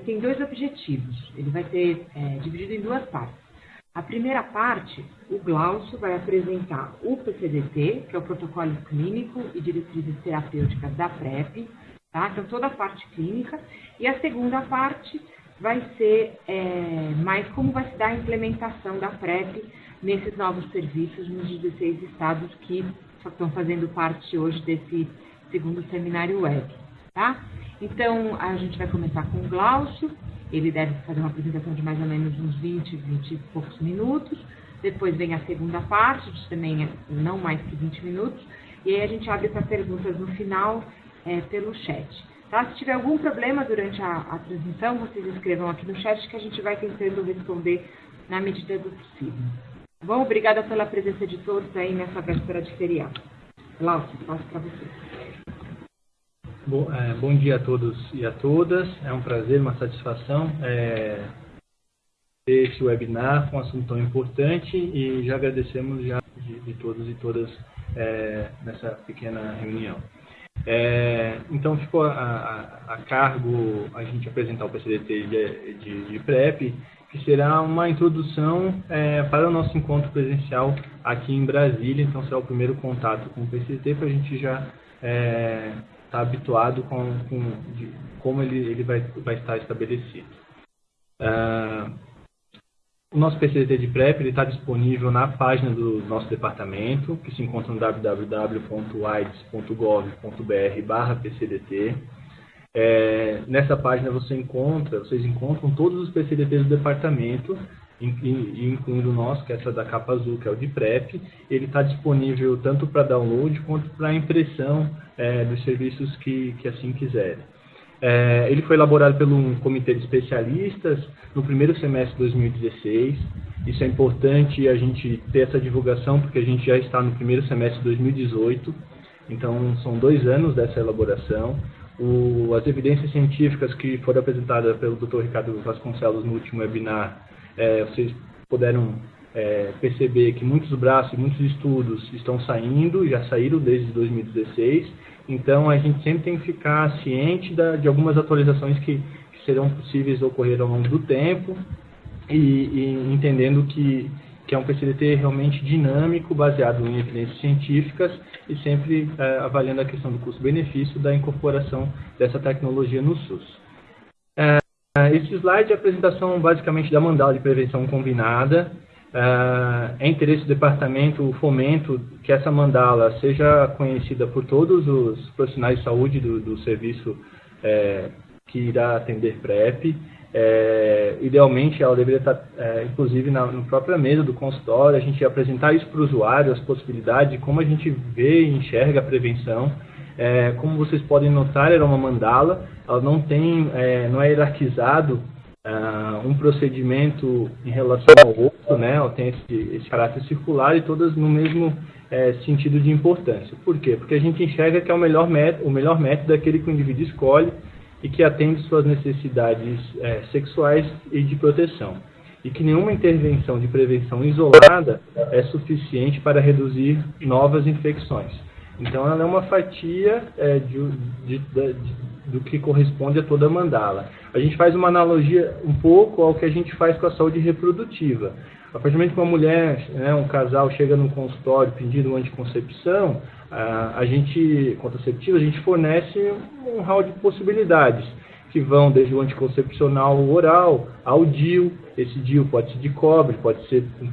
tem dois objetivos. Ele vai ser é, dividido em duas partes. A primeira parte, o Glaucio vai apresentar o PCDT, que é o Protocolo Clínico e Diretrizes Terapêuticas da PrEP, tá? Então, toda a parte clínica. E a segunda parte vai ser é, mais como vai se dar a implementação da PrEP nesses novos serviços nos 16 estados que estão fazendo parte hoje desse segundo seminário web, tá? Então, a gente vai começar com o Glaucio, ele deve fazer uma apresentação de mais ou menos uns 20, 20 e poucos minutos. Depois vem a segunda parte, de também não mais que 20 minutos. E aí a gente abre para perguntas no final é, pelo chat. Tá? Se tiver algum problema durante a, a transmissão, vocês escrevam aqui no chat que a gente vai tentando responder na medida do possível. Bom, obrigada pela presença de todos aí nessa véspera de feriado. Glaucio, passo para você. Bom, é, bom, dia a todos e a todas. É um prazer, uma satisfação é, ter esse webinar com um assunto tão importante e já agradecemos já de, de todos e todas é, nessa pequena reunião. É, então ficou a, a, a, cargo a gente apresentar o PCDT de, de, de PrEP, que será uma introdução é, para o nosso encontro presencial aqui em Brasília. Então será o primeiro contato com o PCDT para a gente já é, está habituado com, com de, como ele, ele vai, vai estar estabelecido. Uh, o nosso PCT de PrEP está disponível na página do nosso departamento, que se encontra no www.aids.gov.br PCDT. É, nessa página você encontra, vocês encontram todos os PCDTs do departamento incluindo o nosso, que é essa da capa azul, que é o de PrEP. Ele está disponível tanto para download quanto para impressão é, dos serviços que, que assim quiserem. É, ele foi elaborado por um comitê de especialistas no primeiro semestre de 2016. Isso é importante a gente ter essa divulgação, porque a gente já está no primeiro semestre de 2018. Então, são dois anos dessa elaboração. O, as evidências científicas que foram apresentadas pelo Dr. Ricardo Vasconcelos no último webinar é, vocês puderam é, perceber que muitos braços muitos estudos estão saindo, já saíram desde 2016, então a gente sempre tem que ficar ciente da, de algumas atualizações que, que, serão possíveis ocorrer ao longo do tempo e, e entendendo que, que é um PCDT realmente dinâmico, baseado em evidências científicas e sempre é, avaliando a questão do custo-benefício da incorporação dessa tecnologia no SUS. Uh, esse slide é a apresentação basicamente da mandala de prevenção combinada. Uh, é interesse do departamento o fomento que essa mandala seja conhecida por todos os profissionais de saúde do, do serviço é, que irá atender PrEP. É, idealmente, ela deveria estar, é, inclusive, na, na, própria mesa do consultório, a gente apresentar isso para o usuário, as possibilidades de como a gente vê e enxerga a prevenção. É, como vocês podem notar, era uma mandala, ela não tem, é, não é hierarquizado uh, um procedimento em relação ao outro, né? Ela tem esse, esse caráter circular e todas no mesmo é, sentido de importância. Por quê? Porque a gente enxerga que é o melhor método, o melhor método é aquele que o indivíduo escolhe e que atende suas necessidades é, sexuais e de proteção. E que nenhuma intervenção de prevenção isolada é suficiente para reduzir novas infecções. Então, ela é uma fatia é, de, de, de, do que corresponde a toda a mandala. A gente faz uma analogia um pouco ao que a gente faz com a saúde reprodutiva. A partir do momento que uma mulher, né, um casal chega no consultório pedindo anticoncepção, a, a gente, contraceptiva, a gente fornece um hall de possibilidades que vão desde o anticoncepcional oral ao DIU. Esse DIU pode ser de cobre, pode ser com,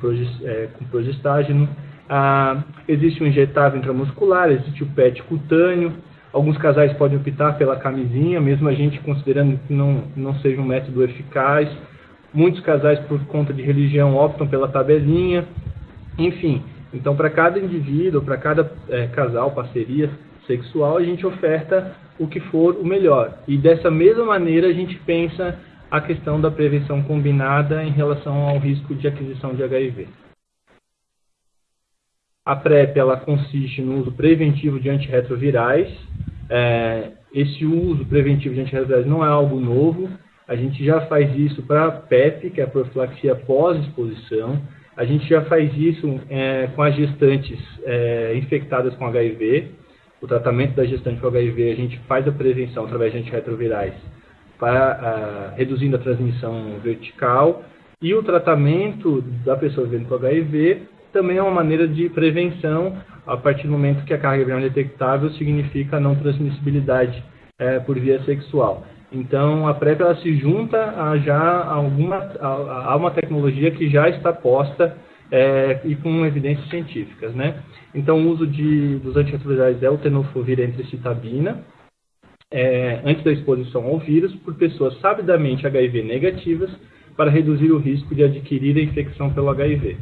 é, progestágeno, ah, existe o injetável intramuscular, existe o PET cutâneo. Alguns casais podem optar pela camisinha, mesmo a gente considerando que não, não seja um método eficaz. Muitos casais, por conta de religião, optam pela tabelinha. Enfim, então para cada indivíduo, para cada é, casal, parceria sexual, a gente oferta o que for o melhor. E dessa mesma maneira a gente pensa a questão da prevenção combinada em relação ao risco de aquisição de HIV. A PrEP ela consiste no uso preventivo de antirretrovirais. É, esse uso preventivo de antirretrovirais não é algo novo. A gente já faz isso para a PEP, que é a profilaxia pós-exposição. A gente já faz isso é, com as gestantes é, infectadas com HIV. O tratamento da gestante com HIV, a gente faz a prevenção através de antirretrovirais para, uh, reduzindo a transmissão vertical. E o tratamento da pessoa vivendo com HIV também é uma maneira de prevenção a partir do momento que a carga viral detectável significa não transmissibilidade é, por via sexual. Então, a PrEP ela se junta a já alguma, a, a uma tecnologia que já está posta é, e com evidências científicas, né? Então, o uso de, dos antirretrovirais é o tenofovir entre citabina, é, antes da exposição ao vírus, por pessoas sabidamente HIV negativas, para reduzir o risco de adquirir a infecção pelo HIV.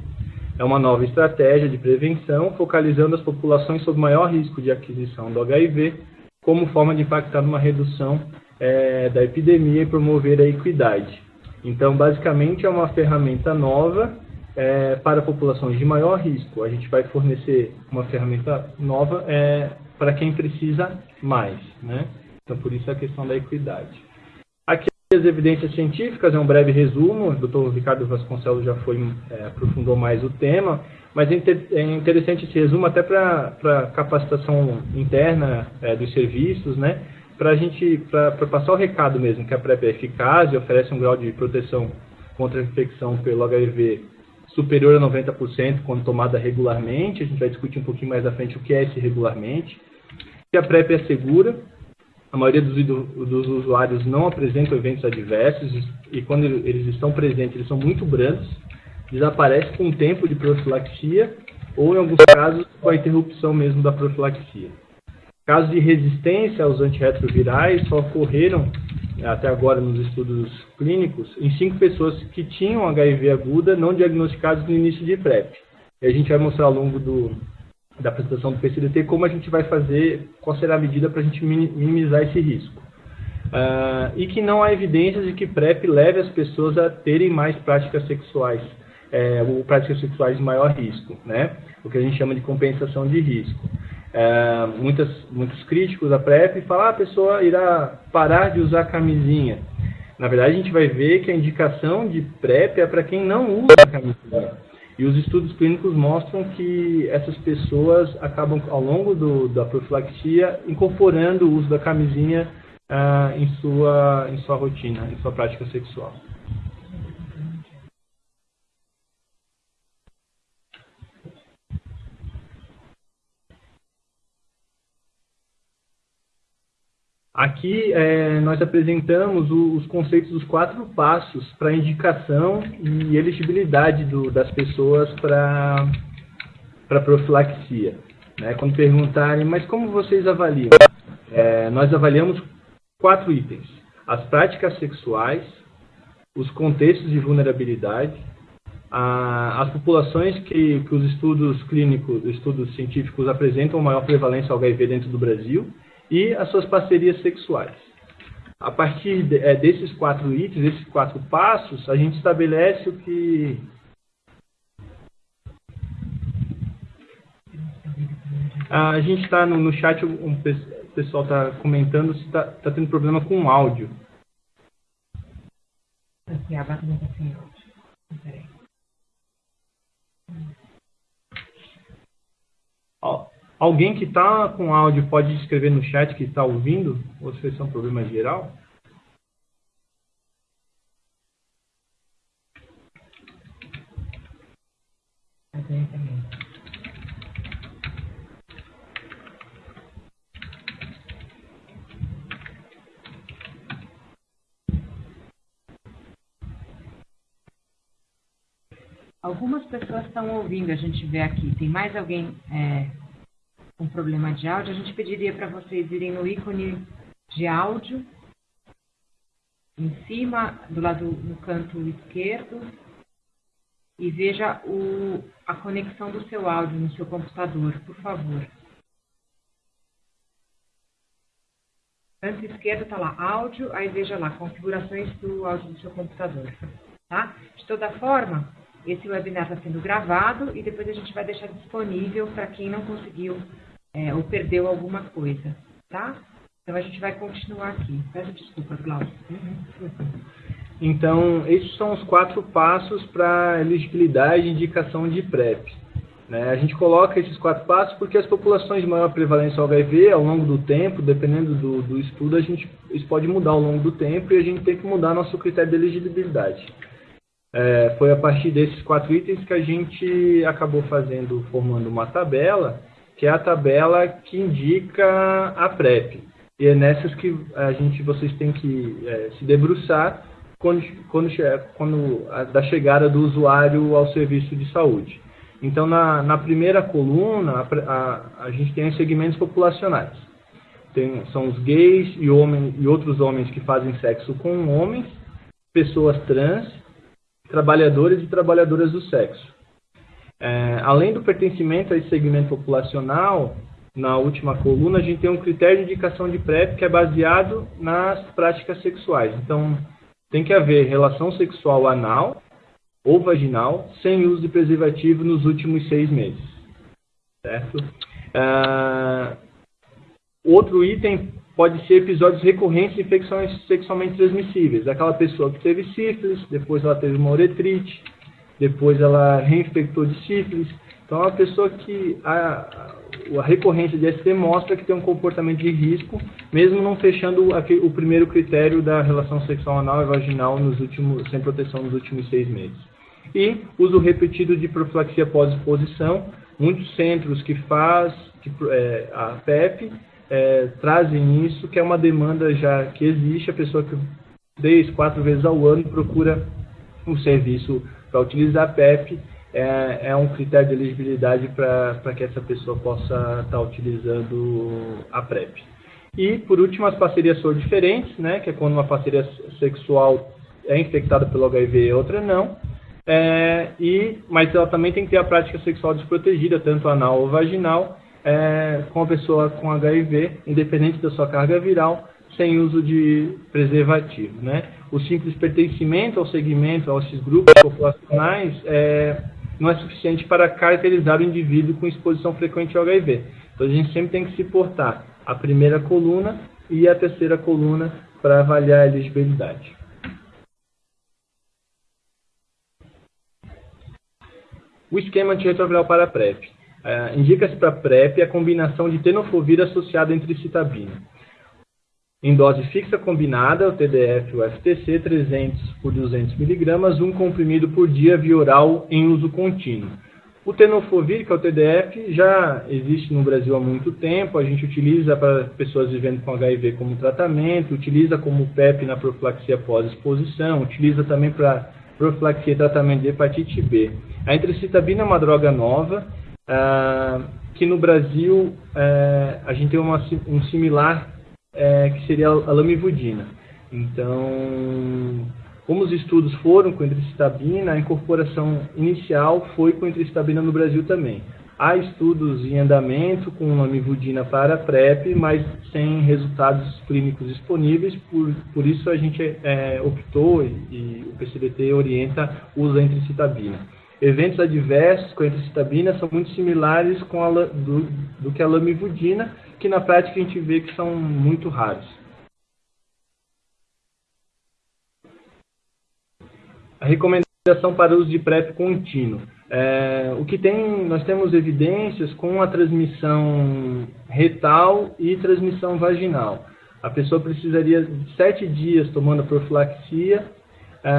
É uma nova estratégia de prevenção, focalizando as populações sob maior risco de aquisição do HIV, como forma de impactar numa redução é, da epidemia e promover a equidade. Então, basicamente, é uma ferramenta nova é, para populações de maior risco. A gente vai fornecer uma ferramenta nova é, para quem precisa mais. Né? Então, por isso a questão da equidade. As evidências científicas, é um breve resumo, o Dr. Ricardo Vasconcelos já foi, é, aprofundou mais o tema, mas é, é interessante esse resumo até para capacitação interna é, dos serviços, né? para a gente, para passar o recado mesmo, que a PrEP é eficaz e oferece um grau de proteção contra a infecção pelo HIV superior a 90% quando tomada regularmente, a gente vai discutir um pouquinho mais à frente o que é esse regularmente, que a PrEP é segura, a maioria dos, dos usuários não apresentam eventos adversos e quando eles estão presentes eles são muito brandos, desaparece com o tempo de profilaxia ou em alguns casos com a interrupção mesmo da profilaxia. Casos de resistência aos antirretrovirais só ocorreram, até agora nos estudos clínicos, em cinco pessoas que tinham HIV aguda não diagnosticados no início de PrEP. E a gente vai mostrar ao longo do, da apresentação do PCDT como a gente vai fazer, qual será a medida para a gente minimizar esse risco. Uh, e que não há evidências de que PrEP leve as pessoas a terem mais práticas sexuais, é, ou práticas sexuais de maior risco, né? o que a gente chama de compensação de risco é, muitas, muitos críticos da PrEP falam ah, a pessoa irá parar de usar camisinha. Na verdade, a gente vai ver que a indicação de PrEP é para quem não usa camisinha. E os estudos clínicos mostram que essas pessoas acabam, ao longo do, da profilaxia, incorporando o uso da camisinha ah, em, sua, em sua rotina, em sua prática sexual. Aqui é, nós apresentamos o, os conceitos dos quatro passos para indicação e elegibilidade do, das pessoas para profilaxia. Né? Quando perguntarem, mas como vocês avaliam? É, nós avaliamos quatro itens: as práticas sexuais, os contextos de vulnerabilidade, a, as populações que, que os estudos clínicos, estudos científicos apresentam maior prevalência ao HIV dentro do Brasil e as suas parcerias sexuais. A partir de, é, desses quatro itens, desses quatro passos, a gente estabelece o que. A gente está no, no, chat, um, o pessoal está comentando se está tá tendo problema com o áudio. Aqui, a bateria está sem áudio. Alguém que está com áudio pode escrever no chat que está ouvindo? Ou se é um problema geral? Algumas pessoas estão ouvindo, a gente vê aqui. Tem mais alguém é, com problema de áudio, a gente pediria para vocês irem no ícone de áudio, em cima, do lado no canto esquerdo, e veja o, a conexão do seu áudio no seu computador, por favor. Canto esquerdo está lá, áudio, aí veja lá, configurações do áudio do seu computador. Tá? De toda forma, esse webinar está sendo gravado e depois a gente vai deixar disponível para quem não conseguiu é, ou perdeu alguma coisa, tá? Então a gente vai continuar aqui. Peço desculpa, Cláudio. Então, esses são os quatro passos para elegibilidade e indicação de PrEP. Né? A gente coloca esses quatro passos porque as populações de maior prevalência ao HIV, ao longo do tempo, dependendo do, do estudo, a gente, isso pode mudar ao longo do tempo e a gente tem que mudar nosso critério de elegibilidade. É, foi a partir desses quatro itens que a gente acabou fazendo, formando uma tabela, que é a tabela que indica a PrEP. E é nessas que a gente, vocês têm que é, se debruçar quando, quando, quando a, da chegada do usuário ao serviço de saúde. Então, na, na primeira coluna, a, a, a, gente tem os segmentos populacionais. Tem, são os gays e, homens, e outros homens que fazem sexo com homens, pessoas trans, trabalhadores e trabalhadoras do sexo. É, além do pertencimento a esse segmento populacional, na última coluna, a gente tem um critério de indicação de PrEP que é baseado nas práticas sexuais. Então, tem que haver relação sexual anal ou vaginal sem uso de preservativo nos últimos seis meses. Certo? Uh, outro item pode ser episódios recorrentes de infecções sexualmente transmissíveis. Aquela pessoa que teve sífilis, depois ela teve uma uretrite, depois ela reinfectou de sífilis. Então, é uma pessoa que a, a recorrência de ST mostra que tem um comportamento de risco, mesmo não fechando o primeiro critério da relação sexual anal e vaginal nos últimos, sem proteção nos últimos seis meses. E uso repetido de profilaxia pós-exposição. Muitos centros que faz que, é, a PEP é, trazem isso, que é uma demanda já que existe, a pessoa que três, quatro vezes ao ano procura um serviço para utilizar a PEP, é, é, um critério de elegibilidade para que essa pessoa possa estar tá utilizando a PrEP. E, por último, as parcerias são diferentes, né, que é quando uma parceria sexual é infectada pelo HIV e outra não. É, e, mas ela também tem que ter a prática sexual desprotegida, tanto anal ou vaginal, é, com a pessoa com HIV, independente da sua carga viral, sem uso de preservativo. Né? O simples pertencimento ao segmento, a esses grupos populacionais, é, não é suficiente para caracterizar o indivíduo com exposição frequente ao HIV. Então a gente sempre tem que se portar a primeira coluna e a terceira coluna para avaliar a elegibilidade. O esquema antirretroviral para PrEP. Uh, Indica-se para PrEP a combinação de tenofovir associada entre citabina. Em dose fixa combinada, o TDF o FTC, 300 por 200 mg, um comprimido por dia via oral em uso contínuo. O tenofovir, que é o TDF, já existe no Brasil há muito tempo. A gente utiliza para pessoas vivendo com HIV como tratamento, utiliza como PEP na profilaxia pós-exposição, utiliza também para profilaxia e tratamento de hepatite B. A entricitabina é uma droga nova, ah, que no Brasil eh, a gente tem uma, um similar eh, que seria a lamivudina. Então, como os estudos foram com entricitabina, a incorporação inicial foi com entricitabina no Brasil também. Há estudos em andamento com lamivudina para PrEP, mas sem resultados clínicos disponíveis, por, por isso a gente é, optou e, e, o PCDT orienta o uso da entricitabina. Eventos adversos com a entricitabina são muito similares com a, do, do que a lamivudina, que na prática a gente vê que são muito raros. A recomendação para uso de PrEP contínuo. É, o que tem, nós temos evidências com a transmissão retal e transmissão vaginal. A pessoa precisaria de sete dias tomando profilaxia é,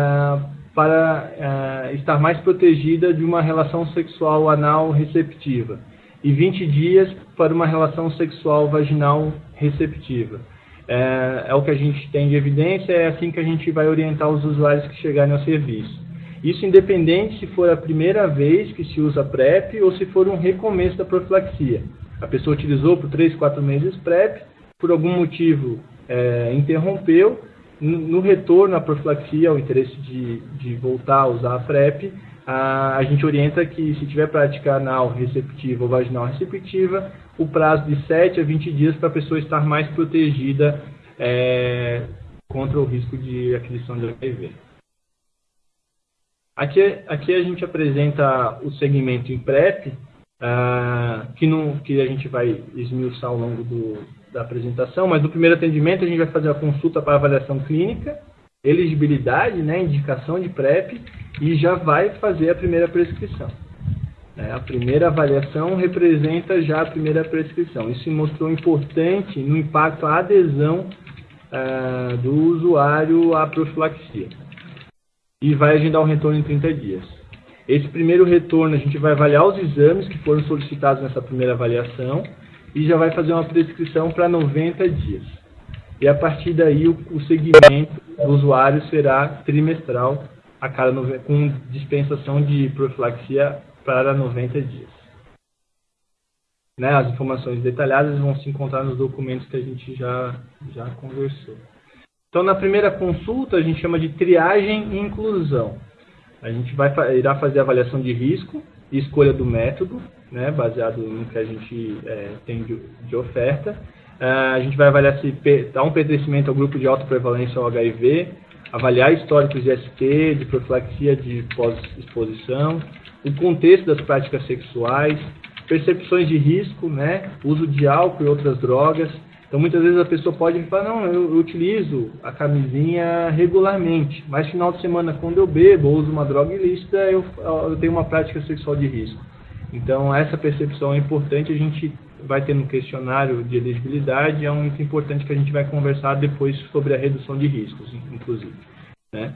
para é, estar mais protegida de uma relação sexual anal receptiva e 20 dias para uma relação sexual vaginal receptiva. É, é, o que a gente tem de evidência, é assim que a gente vai orientar os usuários que chegarem ao serviço. Isso independente se for a primeira vez que se usa PrEP ou se for um recomeço da profilaxia. A pessoa utilizou por 3, 4 meses PrEP, por algum motivo é, interrompeu, no retorno à profilaxia, o interesse de, de voltar a usar a PrEP, a, gente orienta que se tiver prática anal receptiva ou vaginal receptiva, o prazo de 7 a 20 dias para a pessoa estar mais protegida é, contra o risco de aquisição de HIV. Aqui, aqui a gente apresenta o segmento em PrEP, uh, que, não, que a gente vai esmiuçar ao longo do, da apresentação, mas no primeiro atendimento a gente vai fazer a consulta para avaliação clínica, elegibilidade, né, indicação de PrEP e já vai fazer a primeira prescrição. Né? A primeira avaliação representa já a primeira prescrição. Isso mostrou importante no impacto à adesão uh, do usuário à profilaxia. E vai agendar o retorno em 30 dias. Esse primeiro retorno, a gente vai avaliar os exames que foram solicitados nessa primeira avaliação e já vai fazer uma prescrição para 90 dias. E a partir daí, o, o segmento do usuário será trimestral, a cada com dispensação de profilaxia para 90 dias. Né, as informações detalhadas vão se encontrar nos documentos que a gente já, já conversou. Então, na primeira consulta, a gente chama de triagem e inclusão. A gente vai, irá fazer avaliação de risco e escolha do método, né, baseado no que a gente é, tem de, de oferta. Uh, a gente vai avaliar se dá um pertencimento ao grupo de alta prevalência ao HIV, avaliar históricos de ST, de profilaxia de pós-exposição, o contexto das práticas sexuais, percepções de risco, né, uso de álcool e outras drogas. Então, muitas vezes a pessoa pode falar, não, eu, eu utilizo a camisinha regularmente, mas final de semana, quando eu bebo ou uso uma droga ilícita, eu, eu tenho uma prática sexual de risco. Então, essa percepção é importante, a gente vai ter no questionário de elegibilidade, é muito importante que a gente vai conversar depois sobre a redução de riscos, inclusive. Né?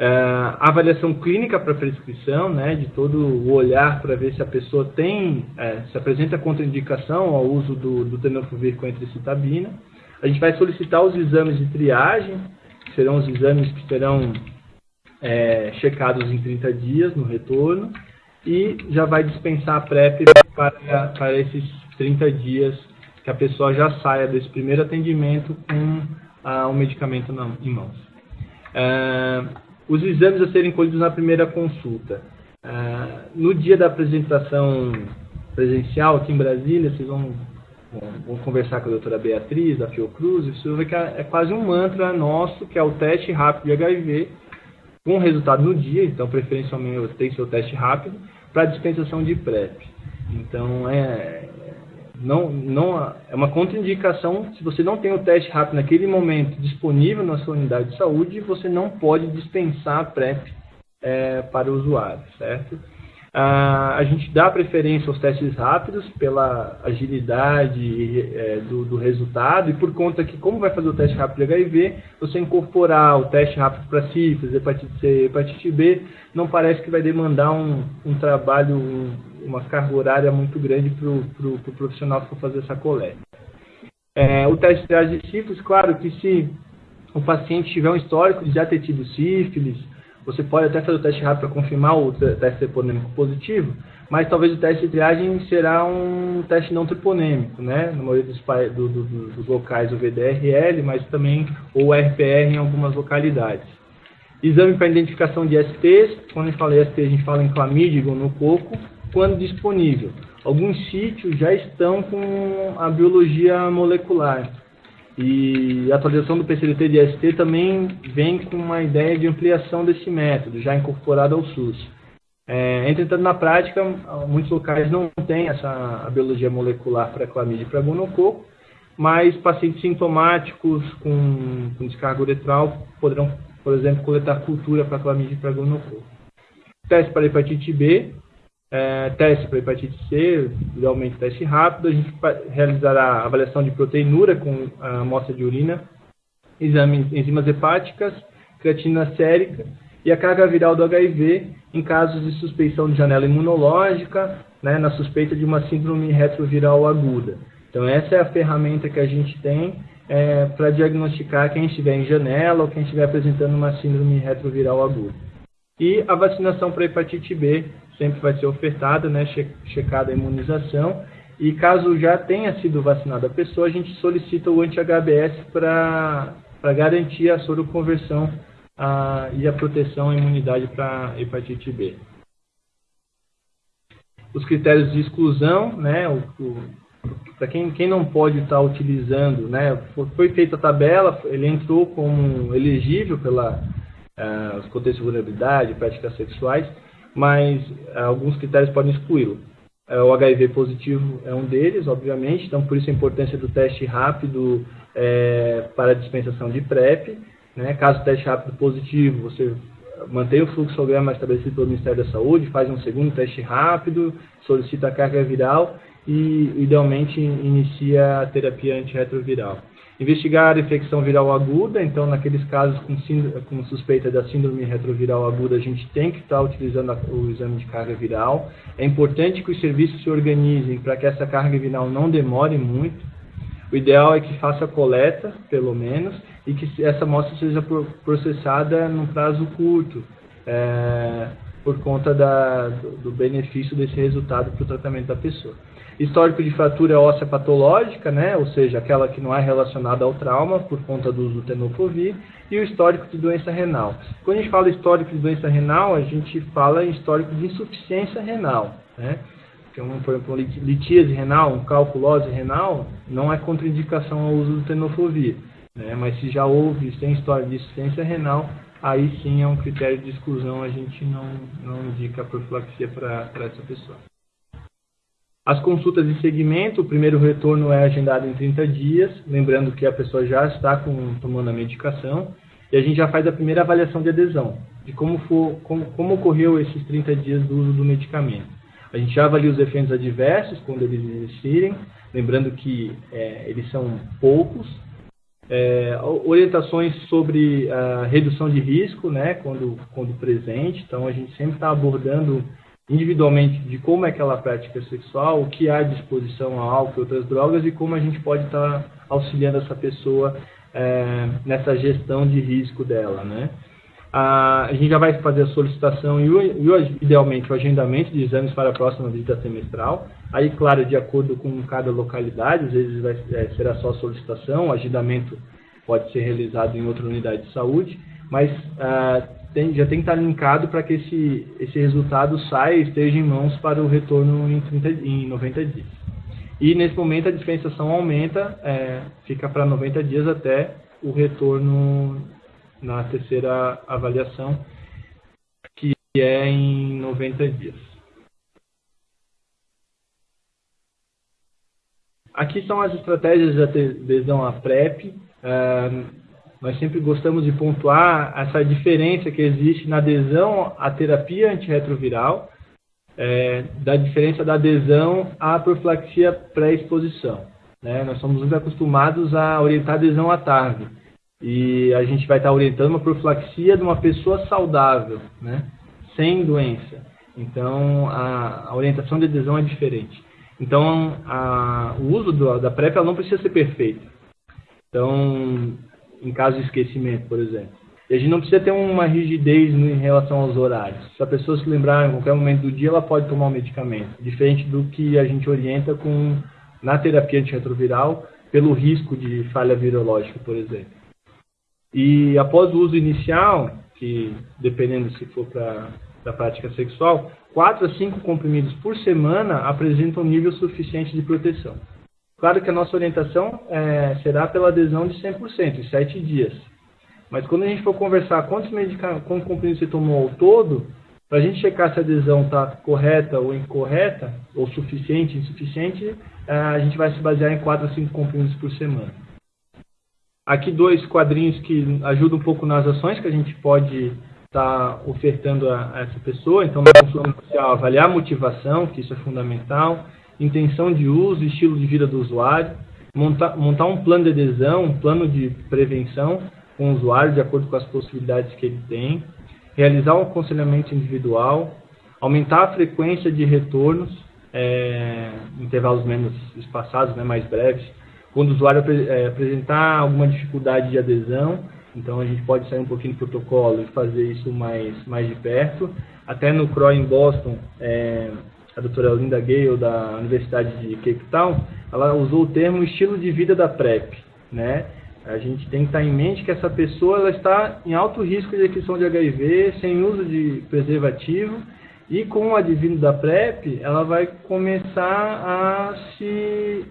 Uh, avaliação clínica para prescrição, né, de todo o olhar para ver se a pessoa tem, uh, se apresenta contraindicação ao uso do, do tenofovir com entricitabina. A gente vai solicitar os exames de triagem, que serão os exames que serão é, checados em 30 dias no retorno, e já vai dispensar a PrEP para, para esses 30 dias que a pessoa já saia desse primeiro atendimento com uh, o medicamento na, em mãos. Uh, os exames a serem colhidos na primeira consulta. Uh, no dia da apresentação presencial aqui em Brasília, vocês vão, vão, vão conversar com a doutora Beatriz, da Fiocruz, e vocês vão que é, é quase um mantra nosso, que é o teste rápido de HIV, com resultado no dia, então preferencialmente tem seu teste rápido, para dispensação de PrEP. Então é, não, não é uma contraindicação se você não tem o teste rápido naquele momento disponível na sua unidade de saúde, você não pode dispensar PrEP é, para o usuário, certo? Ah, a gente dá preferência aos testes rápidos pela agilidade é, do, do, resultado e por conta que, como vai fazer o teste rápido de HIV, você incorporar o teste rápido para sífilis, hepatite C, hepatite B, não parece que vai demandar um, um trabalho, um, uma carga horária muito grande para o pro, pro profissional que for fazer essa coleta. É, o teste de sífilis, claro que se o paciente tiver um histórico de já ter tido sífilis, você pode até fazer o teste rápido para confirmar o teste treponêmico positivo, mas talvez o teste de triagem será um teste não treponêmico, né? Na maioria dos, do, do, dos locais o VDRL, mas também o RPR em algumas localidades. Exame para identificação de STs, quando a gente fala em ST, a gente fala em clamídia no coco, quando disponível. Alguns sítios já estão com a biologia molecular. E a atualização do PCDT de ST também vem com uma ideia de ampliação desse método, já incorporado ao SUS. É, entretanto, na prática, muitos locais não têm essa biologia molecular para clamídia e para gonococo, mas pacientes sintomáticos com, com descarga uretral poderão, por exemplo, coletar cultura para clamídia e para gonococo. Teste para hepatite B, é, teste para hepatite C, idealmente teste rápido. A gente realizará avaliação de proteinura com a amostra de urina, exame de enzimas hepáticas, creatina sérica e a carga viral do HIV em casos de suspeição de janela imunológica, né, na suspeita de uma síndrome retroviral aguda. Então, essa é a ferramenta que a gente tem é, para diagnosticar quem estiver em janela ou quem estiver apresentando uma síndrome retroviral aguda. E a vacinação para hepatite B sempre vai ser ofertada, né, checada a imunização. E caso já tenha sido vacinada a pessoa, a gente solicita o anti-HBS para garantir a soroconversão a, e a proteção à imunidade para hepatite B. Os critérios de exclusão, né, para quem, quem não pode estar tá utilizando, né, foi feita a tabela, ele entrou como elegível pela uh, os contextos de vulnerabilidade, práticas sexuais, mas uh, alguns critérios podem excluí-lo. Uh, o HIV positivo é um deles, obviamente, então por isso a importância do teste rápido é, para a dispensação de PrEP. Né? Caso o teste rápido positivo, você mantém o fluxograma estabelecido pelo Ministério da Saúde, faz um segundo teste rápido, solicita a carga viral e, idealmente, inicia a terapia antirretroviral. Investigar a infecção viral aguda, então, naqueles casos com, com, suspeita da síndrome retroviral aguda, a gente tem que estar utilizando a, o exame de carga viral. É importante que os serviços se organizem para que essa carga viral não demore muito. O ideal é que faça coleta, pelo menos, e que essa amostra seja processada num prazo curto, é, por conta da, do, do benefício desse resultado para o tratamento da pessoa. Histórico de fratura óssea patológica, né, ou seja, aquela que não é relacionada ao trauma por conta do uso do tenofovir, e o histórico de doença renal. Quando a gente fala histórico de doença renal, a gente fala em histórico de insuficiência renal, né? Por exemplo, litíase renal, um calculose renal, não é contraindicação ao uso do tenofovir. Né? Mas se já houve, sem história de insuficiência renal, aí sim é um critério de exclusão, a gente não, não indica a profilaxia para essa pessoa. As consultas de segmento, o primeiro retorno é agendado em 30 dias, lembrando que a pessoa já está com, tomando a medicação, e a gente já faz a primeira avaliação de adesão, de como, for, como, como ocorreu esses 30 dias do uso do medicamento. A gente já avalia os efeitos adversos quando eles existirem, lembrando que é, eles são poucos. É, orientações sobre a redução de risco, né, quando, quando presente. Então, a gente sempre está abordando individualmente de como é aquela prática sexual, o que há à disposição a álcool e outras drogas e como a gente pode estar tá auxiliando essa pessoa é, nessa gestão de risco dela, né? A, gente já vai fazer a solicitação e, o, idealmente, o agendamento de exames para a próxima visita semestral. Aí, claro, de acordo com cada localidade, às vezes vai, é, será só solicitação, o agendamento pode ser realizado em outra unidade de saúde, mas ah, tem, já tem que estar linkado para que esse, esse resultado saia e esteja em mãos para o retorno em, 30, em 90 dias. E nesse momento a dispensação aumenta, é, fica para 90 dias até o retorno na terceira avaliação, que é em 90 dias. Aqui são as estratégias de adesão à PrEP. Uh, nós sempre gostamos de pontuar essa diferença que existe na adesão à terapia antirretroviral, é, da diferença da adesão à profilaxia pré-exposição. Né? Nós somos muito acostumados a orientar a adesão à TARV. E a gente vai estar orientando uma profilaxia de uma pessoa saudável, né? sem doença. Então, a, a orientação de adesão é diferente. Então, a, o uso do, da PrEP não precisa ser perfeito. Então, em caso de esquecimento, por exemplo. E a gente não precisa ter uma rigidez em relação aos horários. Se a pessoa se lembrar em qualquer momento do dia, ela pode tomar um medicamento. Diferente do que a gente orienta com na terapia antirretroviral pelo risco de falha virológica, por exemplo. E após o uso inicial, que dependendo se for para a prática sexual, 4 a 5 comprimidos por semana apresentam nível suficiente de proteção. Claro que a nossa orientação é, será pela adesão de 100%, em 7 dias. Mas quando a gente for conversar quantos quantos comprimidos você tomou ao todo, para a gente checar se a adesão está correta ou incorreta, ou suficiente, insuficiente, é, a gente vai se basear em 4 a 5 comprimidos por semana. Aqui dois quadrinhos que ajudam um pouco nas ações que a gente pode estar tá ofertando a, a, essa pessoa. Então, na consulta avaliar a motivação, que isso é fundamental intenção de uso, estilo de vida do usuário, montar, montar um plano de adesão, um plano de prevenção com o usuário, de acordo com as possibilidades que ele tem, realizar um aconselhamento individual, aumentar a frequência de retornos, é, intervalos menos espaçados, né, mais breves, quando o usuário é, apresentar alguma dificuldade de adesão, então a gente pode sair um pouquinho do protocolo e fazer isso mais, mais de perto. Até no CRO em Boston, é, a doutora Linda Gale, da Universidade de Cape Town, ela usou o termo estilo de vida da PrEP, né? A gente tem que estar em mente que essa pessoa ela está em alto risco de aquisição de HIV, sem uso de preservativo, e com o advindo da PrEP, ela vai começar a se,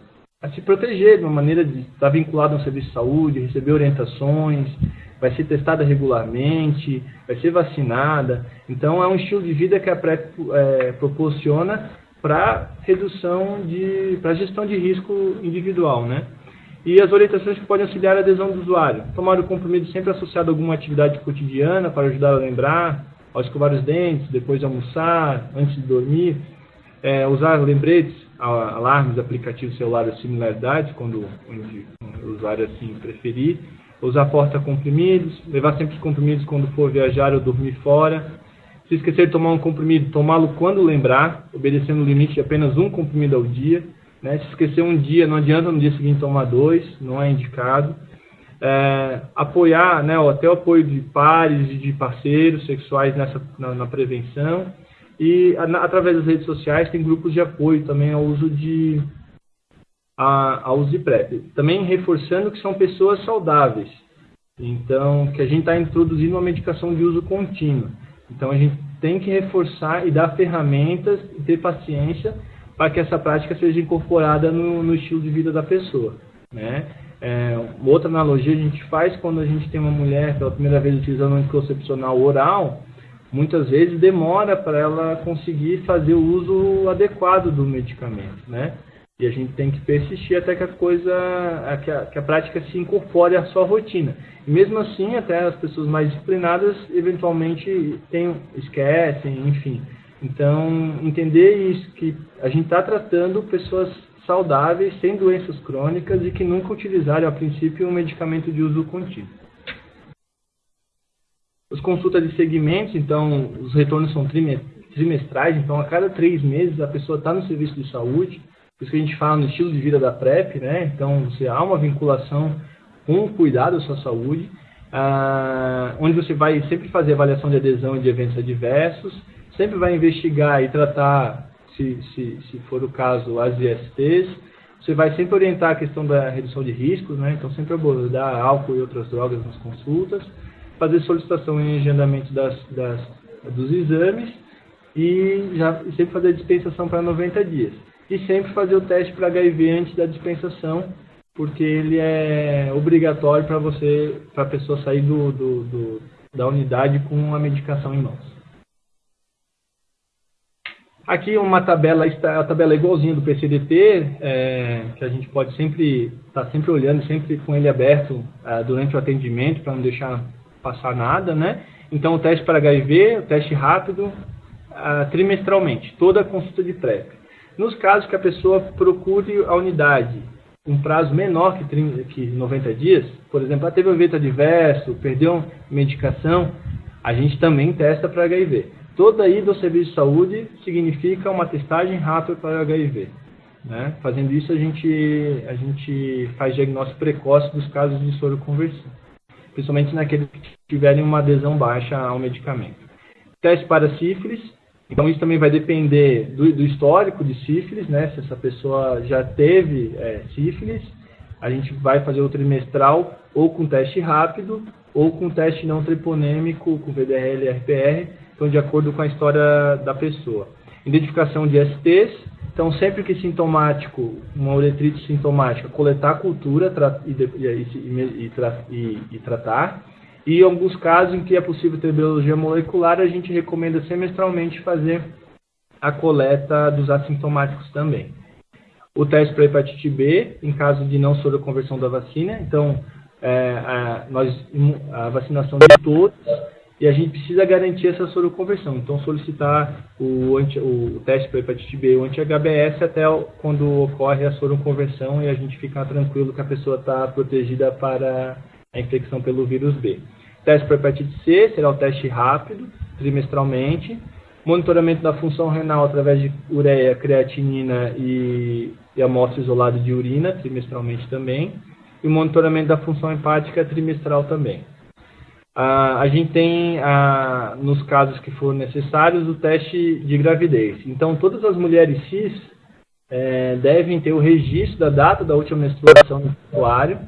a se proteger de uma maneira de estar vinculada a um serviço de saúde, receber orientações, vai ser testada regularmente, vai ser vacinada. Então é um estilo de vida que a PrEP é, proporciona para redução de, para gestão de risco individual, né? E as orientações que podem auxiliar a adesão do usuário. Tomar o comprimido sempre associado a alguma atividade cotidiana para ajudar a lembrar, ao escovar os dentes, depois de almoçar, antes de dormir. É, usar lembretes, alarmes, aplicativos celulares, similaridades, quando o usuário assim preferir. Usar porta-comprimidos, levar sempre os comprimidos quando for viajar ou dormir fora. Se esquecer de tomar um comprimido, tomá-lo quando lembrar, obedecendo o limite de apenas um comprimido ao dia. Né? Se esquecer um dia, não adianta no dia seguinte tomar dois, não é indicado. É, apoiar, né, até o apoio de pares e de parceiros sexuais nessa, na, na prevenção. E através das redes sociais tem grupos de apoio também ao uso de, a, ao uso de PrEP. Também reforçando que são pessoas saudáveis. Então, que a gente está introduzindo uma medicação de uso contínuo. Então, a gente tem que reforçar e dar ferramentas e ter paciência para que essa prática seja incorporada no, no estilo de vida da pessoa. Né? É, outra analogia a gente faz quando a gente tem uma mulher pela primeira vez utilizando um anticoncepcional oral, muitas vezes demora para ela conseguir fazer o uso adequado do medicamento, né? E a gente tem que persistir até que a coisa, que a, que a prática se incorpore à sua rotina. E mesmo assim, até as pessoas mais disciplinadas eventualmente tem, esquecem, enfim. Então, entender isso, que a gente está tratando pessoas saudáveis, sem doenças crônicas e que nunca utilizaram, a princípio, um medicamento de uso contínuo. As consultas de segmentos, então, os retornos são trimestrais, então, a cada três meses a pessoa está no serviço de saúde, por isso que a gente fala no estilo de vida da PrEP, né? Então, você há uma vinculação com o cuidado da sua saúde, ah, onde você vai sempre fazer avaliação de adesão de eventos adversos, sempre vai investigar e tratar, se, se, se for o caso, as ISTs. Você vai sempre orientar a questão da redução de riscos, né? então sempre abordar álcool e outras drogas nas consultas, fazer solicitação em agendamento das, das, dos exames e já sempre fazer a dispensação para 90 dias. E sempre fazer o teste para HIV antes da dispensação, porque ele é obrigatório para você, para a pessoa sair do, do, do, da unidade com a medicação em mãos. Aqui uma tabela, a tabela é igualzinha do PCDT, é, que a gente pode sempre estar tá sempre olhando, sempre com ele aberto é, durante o atendimento para não deixar passar nada, né? Então o teste para HIV, o teste rápido, é, trimestralmente, toda a consulta de PrEP. Nos casos que a pessoa procure a unidade um prazo menor que, 30, que 90 dias, por exemplo, ela teve um evento adverso, perdeu medicação, a gente também testa para HIV. Toda ida ao serviço de saúde significa uma testagem rápida para HIV. Né? Fazendo isso, a gente, a gente faz diagnóstico precoce dos casos de soroconversão, principalmente naqueles que tiverem uma adesão baixa ao medicamento. Teste para sífilis, então isso também vai depender do, do histórico de sífilis, né? se essa pessoa já teve é, sífilis, a gente vai fazer o trimestral ou com teste rápido ou com teste não triponêmico, com VDRL e RPR, então de acordo com a história da pessoa. Identificação de STs, então sempre que sintomático, uma uretrite sintomática, coletar a cultura e, e, e, e, tratar. E em alguns casos em que é possível ter biologia molecular, a gente recomenda semestralmente fazer a coleta dos assintomáticos também. O teste para hepatite B, em caso de não soroconversão da vacina, então é, a, nós, a vacinação de todos e a gente precisa garantir essa soroconversão. Então, solicitar o, anti, o teste para hepatite B, o anti-HBS, até quando ocorre a soroconversão e a gente ficar tranquilo que a pessoa está protegida para a infecção pelo vírus B. Teste para hepatite C será o teste rápido, trimestralmente. Monitoramento da função renal através de ureia, creatinina e, e amostra isolada de urina, trimestralmente também. E monitoramento da função hepática trimestral também. Uh, a gente tem, uh, nos casos que for necessários, o teste de gravidez. Então, todas as mulheres cis é, devem ter o registro da data da última menstruação no prontuário,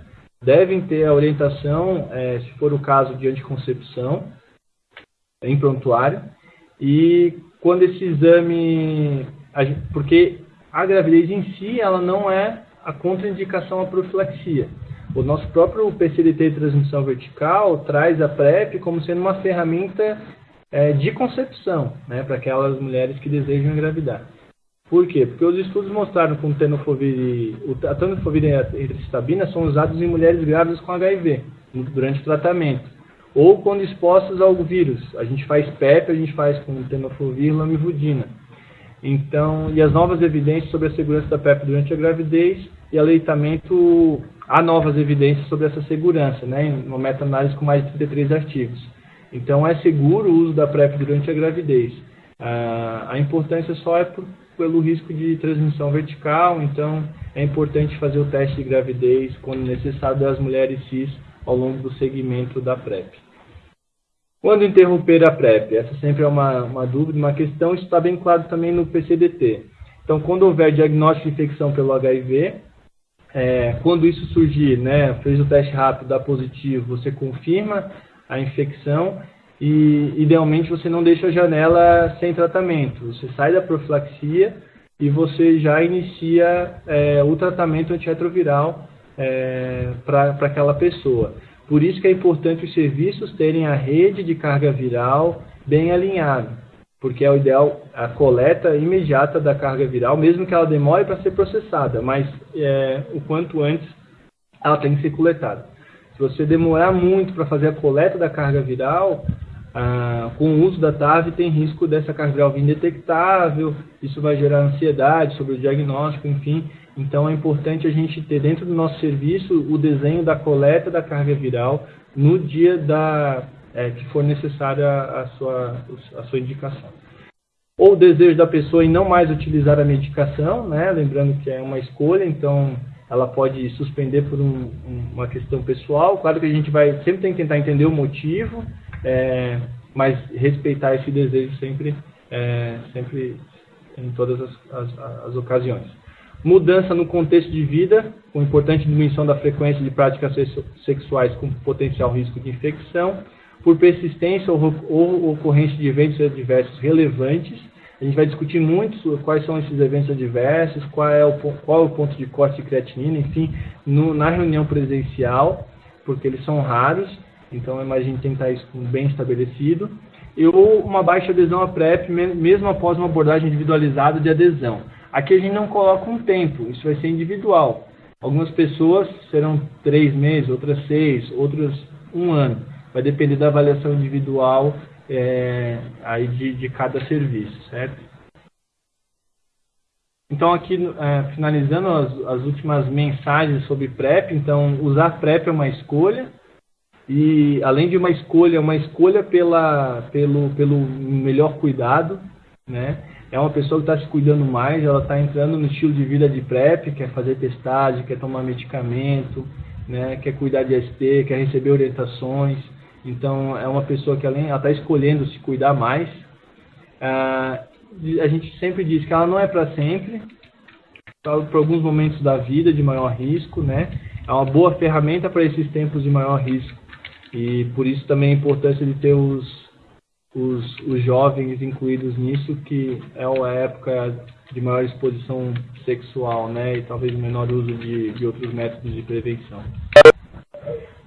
devem ter a orientação, é, se for o caso de anticoncepção, em prontuário, e quando esse exame, porque a gravidez em si, ela não é a contraindicação à profilaxia. O nosso próprio PCDT de transmissão vertical traz a PrEP como sendo uma ferramenta é, de concepção né, para aquelas mulheres que desejam engravidar. Por quê? Porque os estudos mostraram que o tenofovir, a tenofovir e a eritricitabina são usados em mulheres grávidas com HIV durante o tratamento ou quando expostas ao vírus. A gente faz PEP, a gente faz com tenofovir, lamivudina. Então, e as novas evidências sobre a segurança da PEP durante a gravidez e aleitamento, há novas evidências sobre essa segurança, né, uma meta-análise com mais de 33 artigos. Então, é seguro o uso da PrEP durante a gravidez. Ah, a importância só é por pelo risco de transmissão vertical, então é importante fazer o teste de gravidez quando necessário das mulheres cis ao longo do segmento da PrEP. Quando interromper a PrEP? Essa sempre é uma, uma dúvida, uma questão, isso está bem claro também no PCDT. Então, quando houver diagnóstico de infecção pelo HIV, é, quando isso surgir, né, fez o teste rápido, dá positivo, você confirma a infecção e idealmente você não deixa a janela sem tratamento. Você sai da profilaxia e você já inicia é, o tratamento antirretroviral é, para aquela pessoa. Por isso que é importante os serviços terem a rede de carga viral bem alinhada, porque é o ideal a coleta imediata da carga viral, mesmo que ela demore para ser processada, mas é, o quanto antes ela tem que ser coletada. Se você demorar muito para fazer a coleta da carga viral, ah, com o uso da TAV tem risco dessa carga viral vir indetectável, isso vai gerar ansiedade sobre o diagnóstico, enfim. Então é importante a gente ter dentro do nosso serviço o desenho da coleta da carga viral no dia da, é, que for necessária a sua, a sua indicação. Ou o desejo da pessoa em não mais utilizar a medicação, né? lembrando que é uma escolha, então ela pode suspender por um, uma questão pessoal. Claro que a gente vai sempre tem que tentar entender o motivo, é, mas respeitar esse desejo sempre, é, sempre em todas as, as, as, ocasiões. Mudança no contexto de vida, com importante diminuição da frequência de práticas sexuais com potencial risco de infecção, por persistência ou, ou ocorrência de eventos adversos relevantes. A gente vai discutir muito quais são esses eventos adversos, qual é o, qual é o ponto de corte de creatinina, enfim, no, na reunião presencial, porque eles são raros então, a gente tentar isso bem estabelecido. E ou uma baixa adesão à PrEP, mesmo após uma abordagem individualizada de adesão. Aqui a gente não coloca um tempo, isso vai ser individual. Algumas pessoas serão três meses, outras seis, outras um ano. Vai depender da avaliação individual é, aí de, de cada serviço, certo? Então, aqui, é, finalizando as, as, últimas mensagens sobre PrEP, então, usar PrEP é uma escolha, e além de uma escolha, uma escolha pela, pelo, pelo melhor cuidado, né? É uma pessoa que está se cuidando mais, ela está entrando no estilo de vida de PrEP, quer fazer testagem, quer tomar medicamento, né? quer cuidar de ST, quer receber orientações. Então, é uma pessoa que além, ela está escolhendo se cuidar mais. Ah, a gente sempre diz que ela não é para sempre, para alguns momentos da vida de maior risco, né? É uma boa ferramenta para esses tempos de maior risco e por isso também a importância de ter os, os, os jovens incluídos nisso, que é uma época de maior exposição sexual, né? E talvez menor uso de, de outros métodos de prevenção.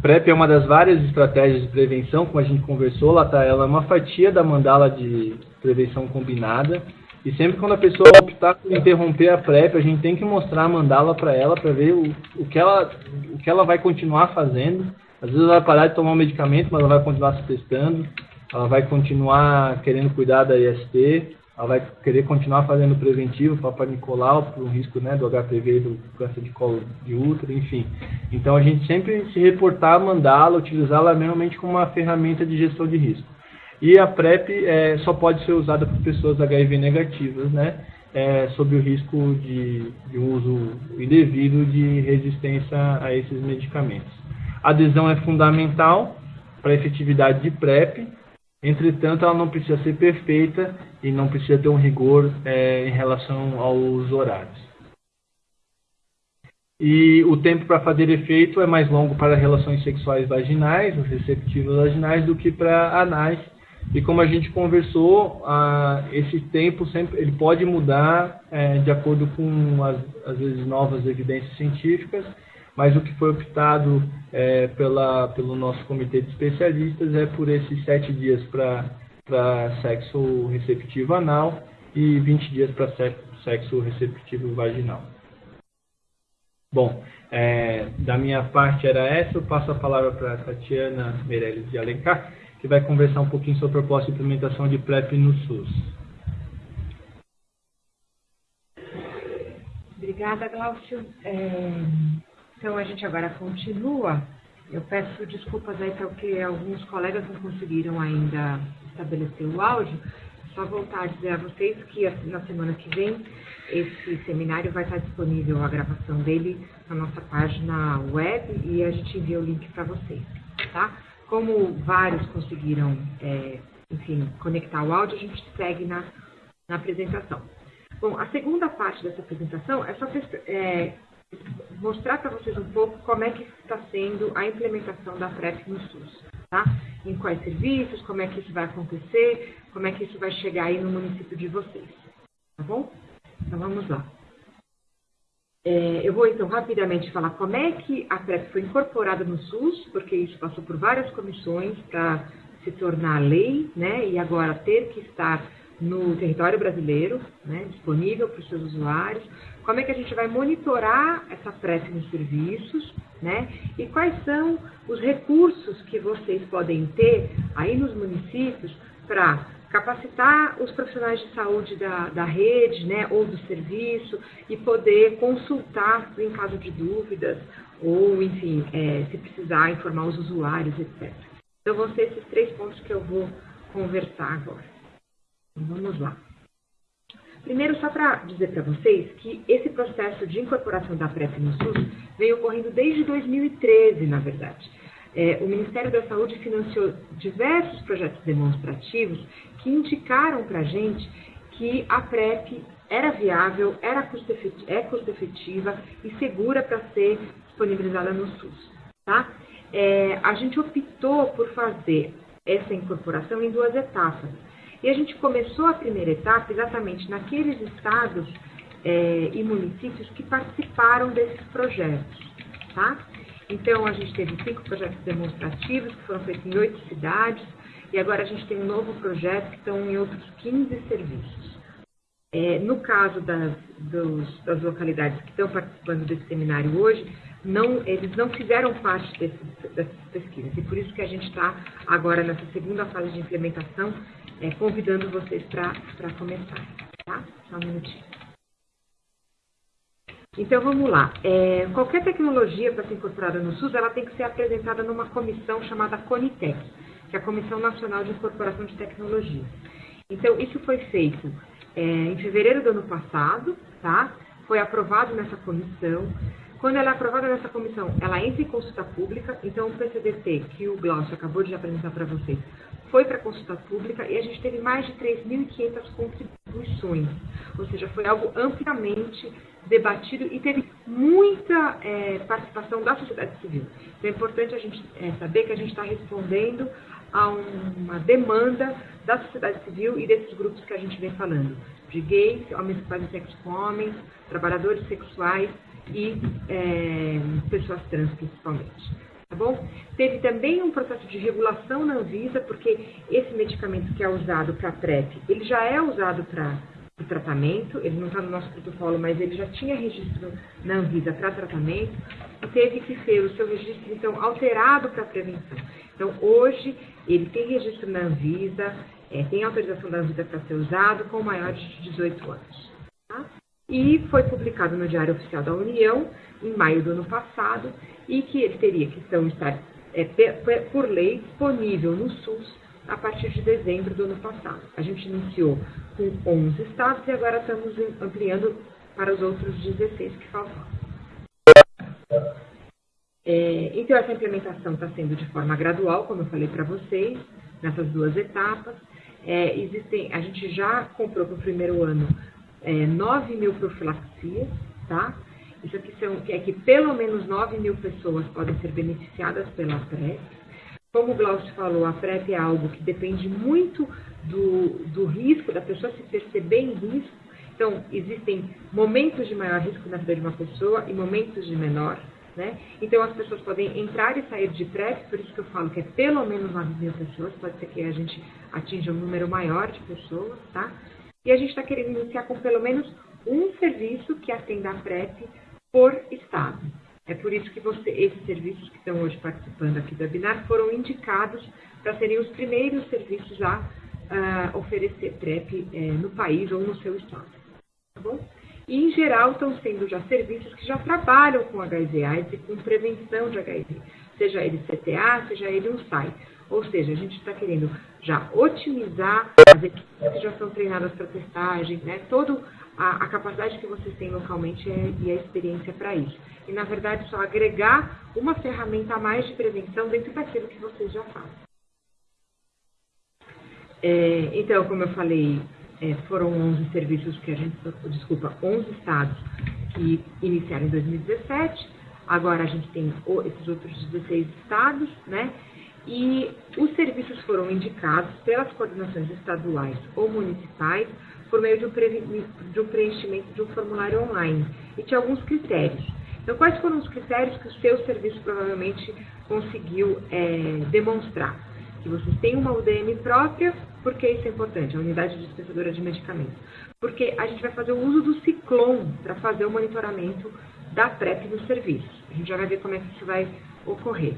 PrEP é uma das várias estratégias de prevenção, como a gente conversou, lá tá, ela é uma fatia da mandala de prevenção combinada. E sempre quando a pessoa optar por interromper a PrEP, a gente tem que mostrar a mandala para ela, para ver o, o, que ela, o que ela vai continuar fazendo. Às vezes ela vai parar de tomar um medicamento, mas ela vai continuar se testando, ela vai continuar querendo cuidar da IST, ela vai querer continuar fazendo preventivo, Papa Nicolau, para o risco né, do HPV, do câncer de colo de útero, enfim. Então a gente sempre se reportar, mandá-la, utilizá-la realmente como uma ferramenta de gestão de risco. E a PrEP é, só pode ser usada por pessoas HIV negativas, né? É, sob o risco de, de uso indevido de resistência a esses medicamentos. A adesão é fundamental para a efetividade de PrEP, entretanto, ela não precisa ser perfeita e não precisa ter um rigor é, em relação aos horários. E o tempo para fazer efeito é mais longo para relações sexuais vaginais, os receptivos vaginais, do que para anais. E como a gente conversou, ah, esse tempo sempre ele pode mudar é, de acordo com as, às vezes novas evidências científicas mas o que foi optado é, pela, pelo nosso comitê de especialistas é por esses sete dias para sexo receptivo anal e 20 dias para sexo, receptivo vaginal. Bom, é, da minha parte era essa. Eu passo a palavra para a Tatiana Meirelles de Alencar, que vai conversar um pouquinho sobre a proposta de implementação de PrEP no SUS. Obrigada, Glaucio. É, então, a gente agora continua. Eu peço desculpas aí porque alguns colegas não conseguiram ainda estabelecer o áudio. Só voltar a dizer a vocês que na semana que vem esse seminário vai estar disponível a gravação dele na nossa página web e a gente envia o link para vocês, tá? Como vários conseguiram, é, enfim, conectar o áudio, a gente segue na, na apresentação. Bom, a segunda parte dessa apresentação é só é, mostrar para vocês um pouco como é que está sendo a implementação da PrEP no SUS, tá? Em quais serviços, como é que isso vai acontecer, como é que isso vai chegar aí no município de vocês, tá bom? Então vamos lá. É, eu vou então rapidamente falar como é que a PrEP foi incorporada no SUS, porque isso passou por várias comissões para se tornar lei, né? E agora ter que estar no território brasileiro, né, disponível para os seus usuários. Como é que a gente vai monitorar essa PrEP nos serviços, né? E quais são os recursos que vocês podem ter aí nos municípios para capacitar os profissionais de saúde da, da rede né, ou do serviço e poder consultar em caso de dúvidas ou, enfim, é, se precisar informar os usuários, etc. Então, vão ser esses três pontos que eu vou conversar agora. Então, vamos lá. Primeiro, só para dizer para vocês que esse processo de incorporação da PrEP no SUS vem ocorrendo desde 2013, na verdade. É, o Ministério da Saúde financiou diversos projetos demonstrativos que indicaram para a gente que a PrEP era viável, era custo é custo efetiva e segura para ser disponibilizada no SUS. Tá? É, a gente optou por fazer essa incorporação em duas etapas. E a gente começou a primeira etapa exatamente naqueles estados é, e municípios que participaram desses projetos. Tá? Então, a gente teve cinco projetos demonstrativos que foram feitos em oito cidades, e agora a gente tem um novo projeto que estão em outros 15 serviços. É, no caso das, dos, das localidades que estão participando desse seminário hoje, não, eles não fizeram parte desse, dessas pesquisas, e por isso que a gente está agora nessa segunda fase de implementação, é, convidando vocês para começar. Tá? Só um minutinho. Então vamos lá. É, qualquer tecnologia para ser incorporada no SUS, ela tem que ser apresentada numa comissão chamada CONITEC que é a Comissão Nacional de Incorporação de Tecnologia. Então, isso foi feito é, em fevereiro do ano passado, tá? Foi aprovado nessa comissão. Quando ela é aprovada nessa comissão, ela entra em consulta pública. Então, o PCDT, que o Glaucio acabou de apresentar para vocês, foi para consulta pública e a gente teve mais de 3.500 contribuições. Ou seja, foi algo amplamente debatido e teve muita é, participação da sociedade civil. Então, é importante a gente é, saber que a gente está respondendo a uma demanda da sociedade civil e desses grupos que a gente vem falando, de gays, homens que fazem sexo com homens, trabalhadores sexuais e é, pessoas trans principalmente. Tá bom? Teve também um processo de regulação na Anvisa, porque esse medicamento que é usado para PrEP, ele já é usado para o tratamento, ele não está no nosso protocolo, mas ele já tinha registro na Anvisa para tratamento, e teve que ser o seu registro, então, alterado para prevenção. Então, hoje, ele tem registro na Anvisa, é, tem autorização da Anvisa para ser usado com maiores de 18 anos. Tá? E foi publicado no Diário Oficial da União, em maio do ano passado, e que ele teria que então, estar, é, por lei, disponível no SUS a partir de dezembro do ano passado. A gente iniciou com 11 estados e agora estamos ampliando para os outros 16 que faltam. É, então, essa implementação está sendo de forma gradual, como eu falei para vocês, nessas duas etapas. É, existem, a gente já comprou para o primeiro ano é, 9 mil profilaxias, tá? Isso aqui são, é que pelo menos 9 mil pessoas podem ser beneficiadas pela PrEP. Como o Glaucio falou, a PrEP é algo que depende muito do, do risco, da pessoa se perceber em risco. Então, existem momentos de maior risco na vida de uma pessoa e momentos de menor. Né? Então, as pessoas podem entrar e sair de PrEP, por isso que eu falo que é pelo menos 9 mil pessoas, pode ser que a gente atinja um número maior de pessoas, tá? E a gente está querendo iniciar com pelo menos um serviço que atenda a PrEP por estado. É por isso que você, esses serviços que estão hoje participando aqui do webinar foram indicados para serem os primeiros serviços a uh, oferecer PrEP uh, no país ou no seu estado. Tá bom? E, em geral, estão sendo já serviços que já trabalham com HIV AIDS e com prevenção de HIV, seja ele CTA, seja ele um SAI. Ou seja, a gente está querendo já otimizar as equipes que já são treinadas para testagem, né? toda a, a, capacidade que vocês têm localmente é, e a experiência para isso. E, na verdade, só agregar uma ferramenta a mais de prevenção dentro daquilo que vocês já fazem. É, então, como eu falei, é, foram 11 serviços que a gente, desculpa, 11 estados que iniciaram em 2017. Agora a gente tem esses outros 16 estados, né? E os serviços foram indicados pelas coordenações estaduais ou municipais por meio de um, de um preenchimento de um formulário online e tinha alguns critérios. Então, quais foram os critérios que o seu serviço provavelmente conseguiu é, demonstrar? Que vocês têm uma UDM própria, por que isso é importante? A unidade dispensadora de medicamentos. Porque a gente vai fazer o uso do Ciclone para fazer o monitoramento da PrEP no serviço. A gente já vai ver como é que isso vai ocorrer.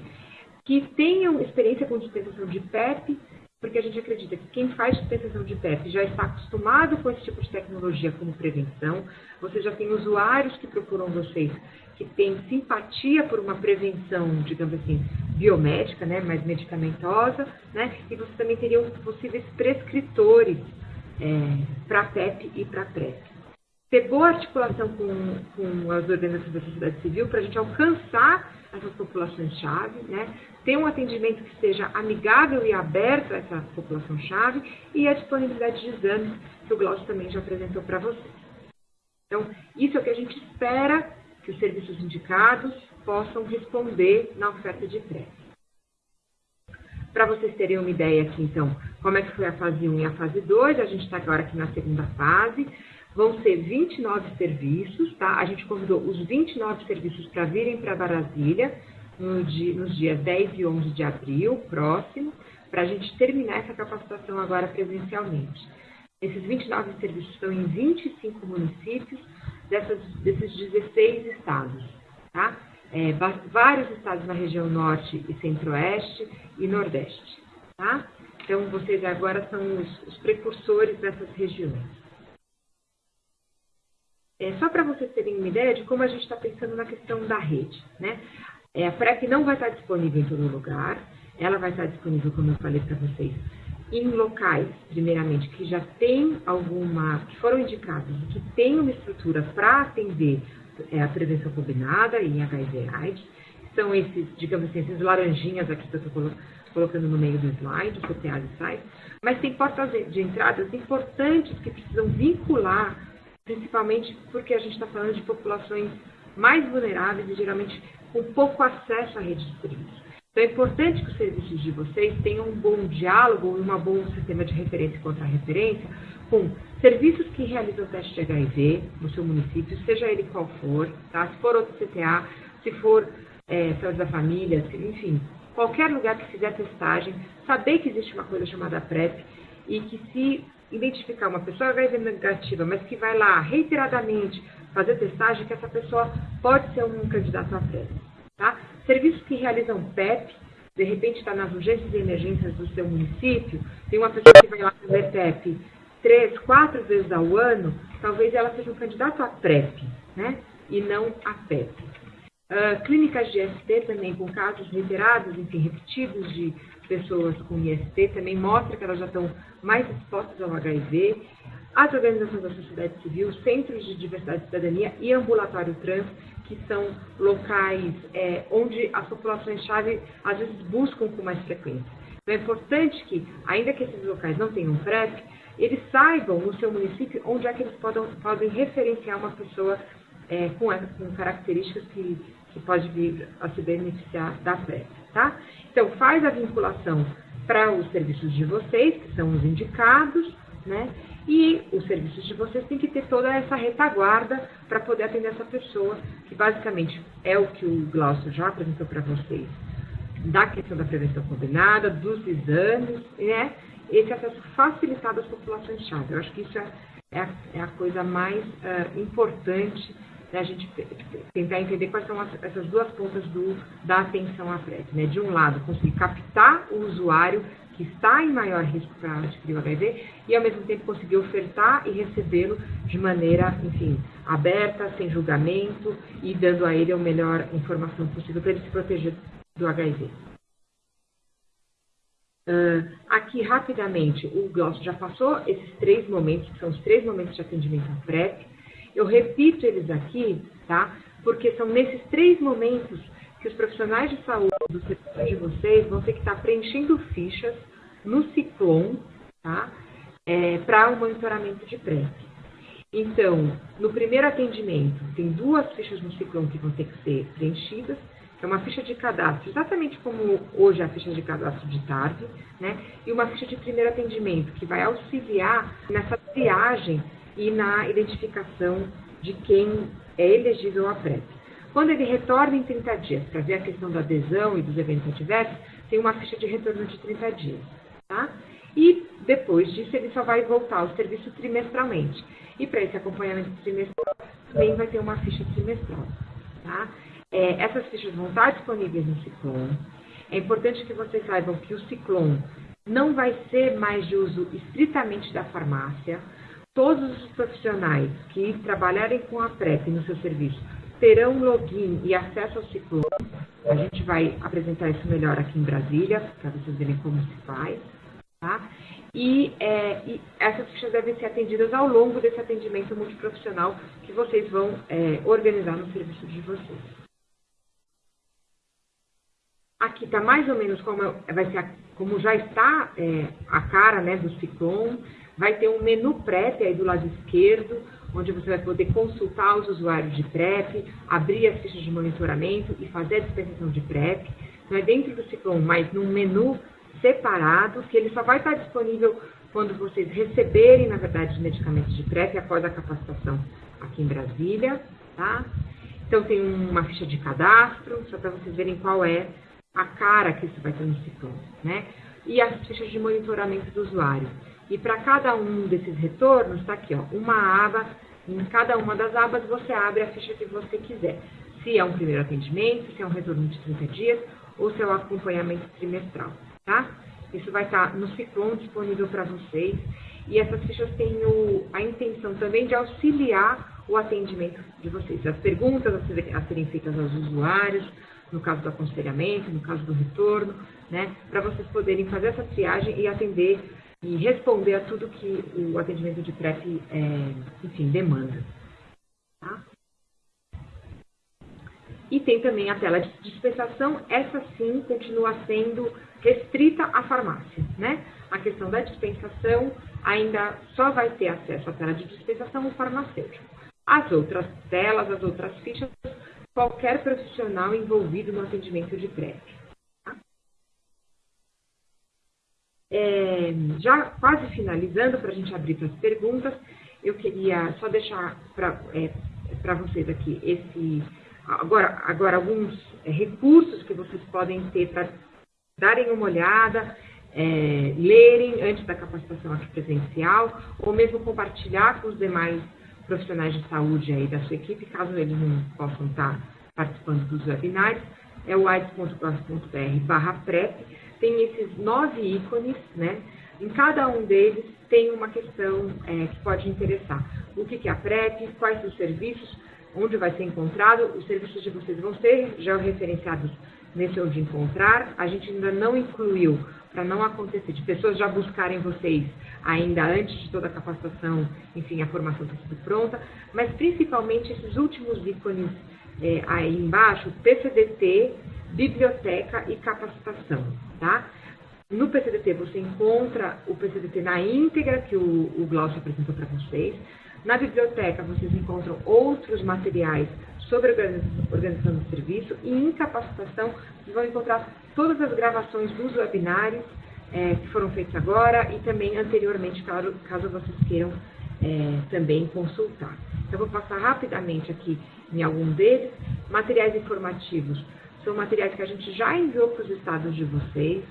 Que tenham experiência com dispensação de PEP, porque a gente acredita que quem faz dispensação de PEP já está acostumado com esse tipo de tecnologia como prevenção. Você já tem usuários que procuram vocês que têm simpatia por uma prevenção, digamos assim, biomédica, né, mais medicamentosa, né, e você também teria possíveis prescritores é, para PEP e para PrEP. Ter boa articulação com, com as organizações da sociedade civil para a gente alcançar essas populações-chave, né, ter um atendimento que seja amigável e aberto a essa população-chave e a disponibilidade de exames que o Glaucio também já apresentou para vocês. Então, isso é o que a gente espera que os serviços indicados possam responder na oferta de PrEP. Para vocês terem uma ideia aqui, então, como é que foi a fase 1 e a fase 2, a gente está agora aqui na segunda fase. Vão ser 29 serviços, tá? A gente convidou os 29 serviços para virem para Brasília no dia, nos dias 10 e 11 de abril, próximo, para a gente terminar essa capacitação agora presencialmente. Esses 29 serviços estão em 25 municípios dessas, desses 16 estados, tá? É, vários estados na região norte e centro-oeste e nordeste, tá? Então, vocês agora são os, os precursores dessas regiões. É, só para vocês terem uma ideia de como a gente está pensando na questão da rede, né? É, a PrEP não vai estar disponível em todo lugar, ela vai estar disponível, como eu falei para vocês, em locais, primeiramente, que já tem alguma, que foram indicados, que tem uma estrutura para atender é, a prevenção combinada em HIV AIDS, são esses, digamos assim, esses laranjinhas aqui que eu estou colocando no meio do slide, CTA e SAI, mas tem portas de entradas importantes que precisam vincular, principalmente porque a gente está falando de populações mais vulneráveis e geralmente com pouco acesso à rede de serviços. Então é importante que os serviços de vocês tenham um bom diálogo e um bom sistema de referência e contra-referência com serviços que realizam teste de HIV no seu município, seja ele qual for, tá? se for outro CTA, se for é, saúde da família, enfim, qualquer lugar que fizer testagem, saber que existe uma coisa chamada PrEP e que se identificar uma pessoa HIV negativa, mas que vai lá reiteradamente fazer testagem, que essa pessoa pode ser um candidato a PrEP. Tá? Serviços que realizam PEP, de repente está nas urgências e emergências do seu município, tem uma pessoa que vai lá fazer PEP três, quatro vezes ao ano, talvez ela seja um candidato a PrEP, né? E não a PEP. Uh, clínicas de IST também com casos reiterados, enfim, repetidos de pessoas com IST, também mostra que elas já estão mais expostas ao HIV. As organizações da sociedade civil, centros de diversidade e cidadania e ambulatório trans, que são locais é, onde as populações-chave às vezes buscam com mais frequência. Então é importante que, ainda que esses locais não tenham PrEP, eles saibam no seu município onde é que eles podem, podem referenciar uma pessoa é, com, com, características que, que pode vir a se beneficiar da PrEP. Tá? Então faz a vinculação para os serviços de vocês, que são os indicados, né? E os serviços de vocês têm que ter toda essa retaguarda para poder atender essa pessoa, que basicamente é o que o Glaucio já apresentou para vocês, da questão da prevenção combinada, dos exames, né? Esse acesso facilitado às populações-chave. Eu acho que isso é, é a, é a coisa mais uh, importante da gente tentar entender quais são as, essas duas pontas do, da atenção à PrEP. Né? De um lado, conseguir captar o usuário que está em maior risco para adquirir o HIV e, ao mesmo tempo, conseguir ofertar e recebê-lo de maneira, enfim, aberta, sem julgamento e dando a ele a melhor informação possível para ele se proteger do HIV. Uh, aqui, rapidamente, o Glaucio já passou esses três momentos, que são os três momentos de atendimento à PrEP. Eu repito eles aqui, tá? Porque são nesses três momentos que os profissionais de saúde do setor de vocês vão ter que estar preenchendo fichas no Ciclone, tá? É, para o monitoramento de PrEP. Então, no primeiro atendimento, tem duas fichas no Ciclone que vão ter que ser preenchidas que é uma ficha de cadastro, exatamente como hoje é a ficha de cadastro de tarde, né? E uma ficha de primeiro atendimento, que vai auxiliar nessa triagem e na identificação de quem é elegível à PrEP. Quando ele retorna em 30 dias, para ver a questão da adesão e dos eventos adversos, tem uma ficha de retorno de 30 dias, tá? E depois disso ele só vai voltar ao serviço trimestralmente. E para esse acompanhamento trimestral também vai ter uma ficha trimestral, tá? É, essas fichas vão estar disponíveis no Ciclone. É importante que vocês saibam que o Ciclone não vai ser mais de uso estritamente da farmácia. Todos os profissionais que trabalharem com a PrEP no seu serviço terão login e acesso ao Ciclone. A gente vai apresentar isso melhor aqui em Brasília, para vocês verem como se faz. Tá? E, é, e, essas fichas devem ser atendidas ao longo desse atendimento multiprofissional que vocês vão é, organizar no serviço de vocês. Aqui está mais ou menos como vai ser, a, como já está é, a cara né, do Ciclone. Vai ter um menu PrEP aí do lado esquerdo, onde você vai poder consultar os usuários de PrEP, abrir as fichas de monitoramento e fazer a dispensação de PrEP. Não é dentro do Ciclone, mas num menu separado, que ele só vai estar disponível quando vocês receberem, na verdade, os medicamentos de PrEP após a capacitação aqui em Brasília, tá? Então tem uma ficha de cadastro, só para vocês verem qual é a cara que isso vai ter no ciclone, né? E as fichas de monitoramento do usuário. E para cada um desses retornos, está aqui, ó, uma aba. Em cada uma das abas você abre a ficha que você quiser. Se é um primeiro atendimento, se é um retorno de 30 dias ou se é um acompanhamento trimestral, tá? Isso vai estar tá no Ciclone disponível para vocês. E essas fichas têm o, a intenção também de auxiliar o atendimento de vocês. As perguntas a serem feitas aos usuários, no caso do aconselhamento, no caso do retorno, né, para vocês poderem fazer essa triagem e atender e responder a tudo que o atendimento de PrEP, é, enfim, demanda. Tá? E tem também a tela de dispensação, essa sim continua sendo restrita à farmácia, né? A questão da dispensação ainda só vai ter acesso à tela de dispensação o farmacêutico. As outras telas, as outras fichas qualquer profissional envolvido no atendimento de PrEP. Tá? É, já quase finalizando, para a gente abrir para as perguntas, eu queria só deixar para é, vocês aqui esse agora, agora alguns é, recursos que vocês podem ter para darem uma olhada, é, lerem antes da capacitação aqui presencial, ou mesmo compartilhar com os demais profissionais de saúde aí da sua equipe, caso eles não possam estar participando dos webinários, é o aids.gov.br barra PrEP, tem esses nove ícones, né? Em cada um deles tem uma questão é, que pode interessar. O que é a PrEP, quais os serviços, onde vai ser encontrado, os serviços de vocês vão ser já referenciados nesse onde encontrar. A gente ainda não incluiu para não acontecer de pessoas já buscarem vocês ainda antes de toda a capacitação, enfim, a formação está tudo pronta, mas principalmente esses últimos ícones é, aí embaixo, PCDT, biblioteca e capacitação, tá? No PCDT você encontra o PCDT na íntegra que o, o Glaucio apresentou para vocês. Na biblioteca vocês encontram outros materiais sobre organização do serviço e em capacitação vocês vão encontrar todas as gravações dos webinários é, que foram feitos agora e também anteriormente, caso, caso vocês queiram é, também consultar. Então, vou passar rapidamente aqui em algum deles. Materiais informativos são materiais que a gente já enviou para os estados de vocês.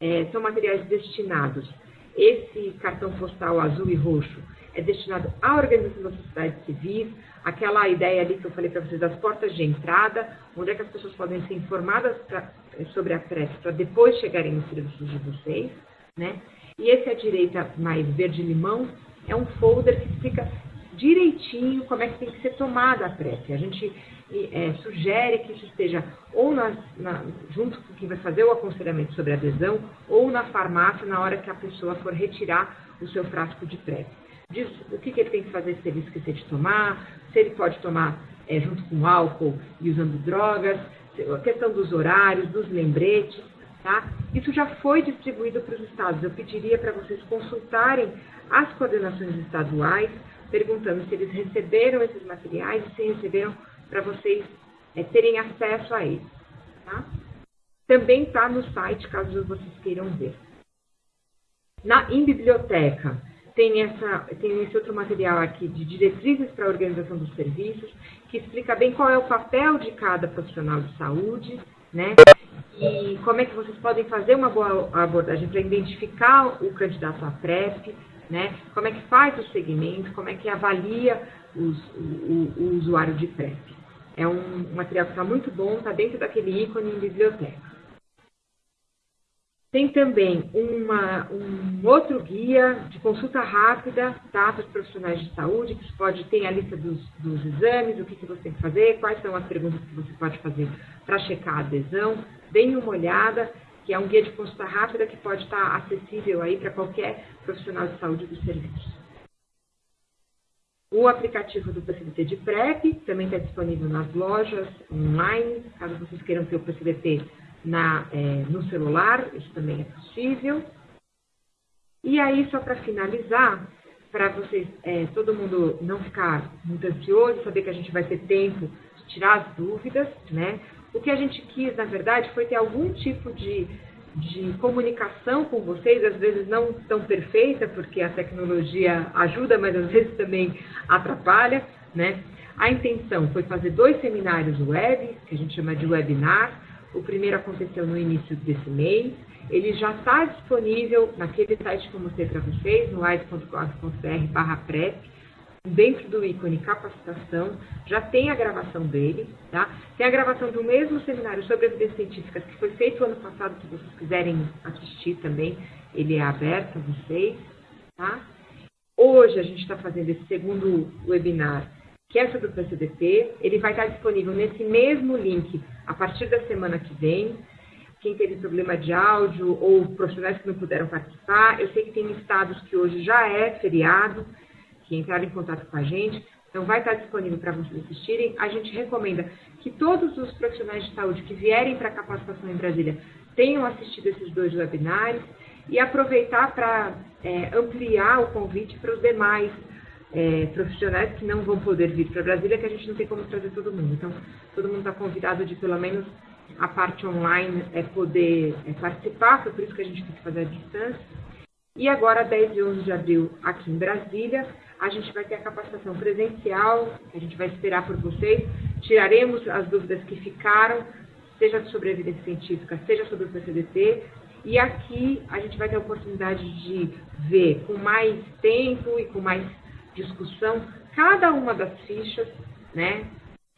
É, são materiais destinados. Esse cartão postal azul e roxo é destinado à organização da sociedade civil, aquela ideia ali que eu falei para vocês das portas de entrada, onde é que as pessoas podem ser informadas pra, sobre a PrEP para depois chegarem nos serviços de vocês, né? E esse à direita mais verde-limão é um folder que explica direitinho como é que tem que ser tomada a PrEP. A gente é, sugere que isso esteja ou na, na, junto com quem vai fazer o aconselhamento sobre adesão ou na farmácia na hora que a pessoa for retirar o seu frasco de PrEP. O que, que ele tem que fazer se ele esquecer de tomar, se ele pode tomar é, junto com álcool e usando drogas, a questão dos horários, dos lembretes, tá? Isso já foi distribuído para os estados. Eu pediria para vocês consultarem as coordenações estaduais, perguntando se eles receberam esses materiais e se receberam para vocês é, terem acesso a eles. Tá? Também está no site, caso vocês queiram ver. Na, em biblioteca, tem, essa, tem esse outro material aqui de diretrizes para a organização dos serviços, que explica bem qual é o papel de cada profissional de saúde, né? E como é que vocês podem fazer uma boa abordagem para identificar o candidato à PrEP, né? Como é que faz o segmento, como é que avalia os, o, o, usuário de PrEP. É um material que está muito bom, está dentro daquele ícone em biblioteca. Tem também uma, um outro guia de consulta rápida tá, para os profissionais de saúde, que pode ter a lista dos, dos exames, o que, que você tem que fazer, quais são as perguntas que você pode fazer para checar a adesão. Deem uma olhada, que é um guia de consulta rápida que pode estar acessível aí para qualquer profissional de saúde do serviço. O aplicativo do PCDT de PrEP também está disponível nas lojas online, caso vocês queiram ter o PCDT na, é, no celular, isso também é possível. E aí, só para finalizar, para vocês, é, todo mundo não ficar muito ansioso, saber que a gente vai ter tempo de tirar as dúvidas, né? O que a gente quis, na verdade, foi ter algum tipo de, de comunicação com vocês, às vezes não tão perfeita, porque a tecnologia ajuda, mas às vezes também atrapalha, né? A intenção foi fazer dois seminários web, que a gente chama de webinar. O primeiro aconteceu no início desse mês. Ele já está disponível naquele site que eu mostrei para vocês, no ais.gov.br PrEP dentro do ícone capacitação, já tem a gravação dele, tá? Tem a gravação do mesmo seminário sobre evidências científicas que foi feito ano passado, se vocês quiserem assistir também, ele é aberto a vocês, tá? Hoje a gente está fazendo esse segundo webinar, que é sobre o PCDP, ele vai estar disponível nesse mesmo link a partir da semana que vem, quem teve problema de áudio ou profissionais que não puderam participar, eu sei que tem estados que hoje já é feriado, que entraram em contato com a gente. Então, vai estar disponível para vocês assistirem. A gente recomenda que todos os profissionais de saúde que vierem para a capacitação em Brasília tenham assistido esses dois webinários e aproveitar para é, ampliar o convite para os demais é, profissionais que não vão poder vir para Brasília, que a gente não tem como trazer todo mundo. Então, todo mundo está convidado de pelo menos a parte online é poder é, participar, foi por isso que a gente tem que fazer a distância. E agora, 10 e 11 de abril, aqui em Brasília, a gente vai ter a capacitação presencial, a gente vai esperar por vocês. Tiraremos as dúvidas que ficaram, seja sobre evidência científica, seja sobre o PCDT. E aqui a gente vai ter a oportunidade de ver com mais tempo e com mais discussão cada uma das fichas, né,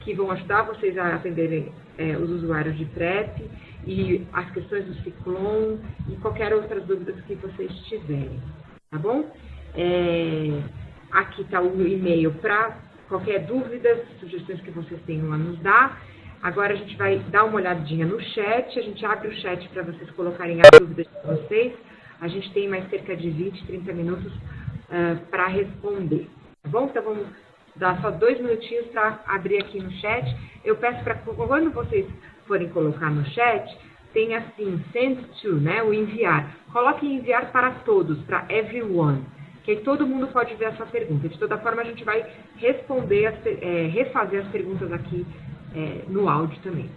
que vão ajudar vocês a atenderem é, os usuários de PrEP e as questões do Ciclone e qualquer outras dúvidas que vocês tiverem, tá bom? É, Aqui está o e-mail para qualquer dúvida, sugestões que vocês tenham a nos dar. Agora a gente vai dar uma olhadinha no chat, a gente abre o chat para vocês colocarem as dúvidas de vocês. A gente tem mais cerca de 20, 30 minutos uh, para responder. Tá bom? Então vamos dar só dois minutinhos para abrir aqui no chat. Eu peço para quando vocês forem colocar no chat, tem assim, send to, né, o enviar. Coloque enviar para todos, para everyone que aí todo mundo pode ver essa pergunta. De toda forma, a gente vai responder, as, é, refazer as perguntas aqui é, no áudio também.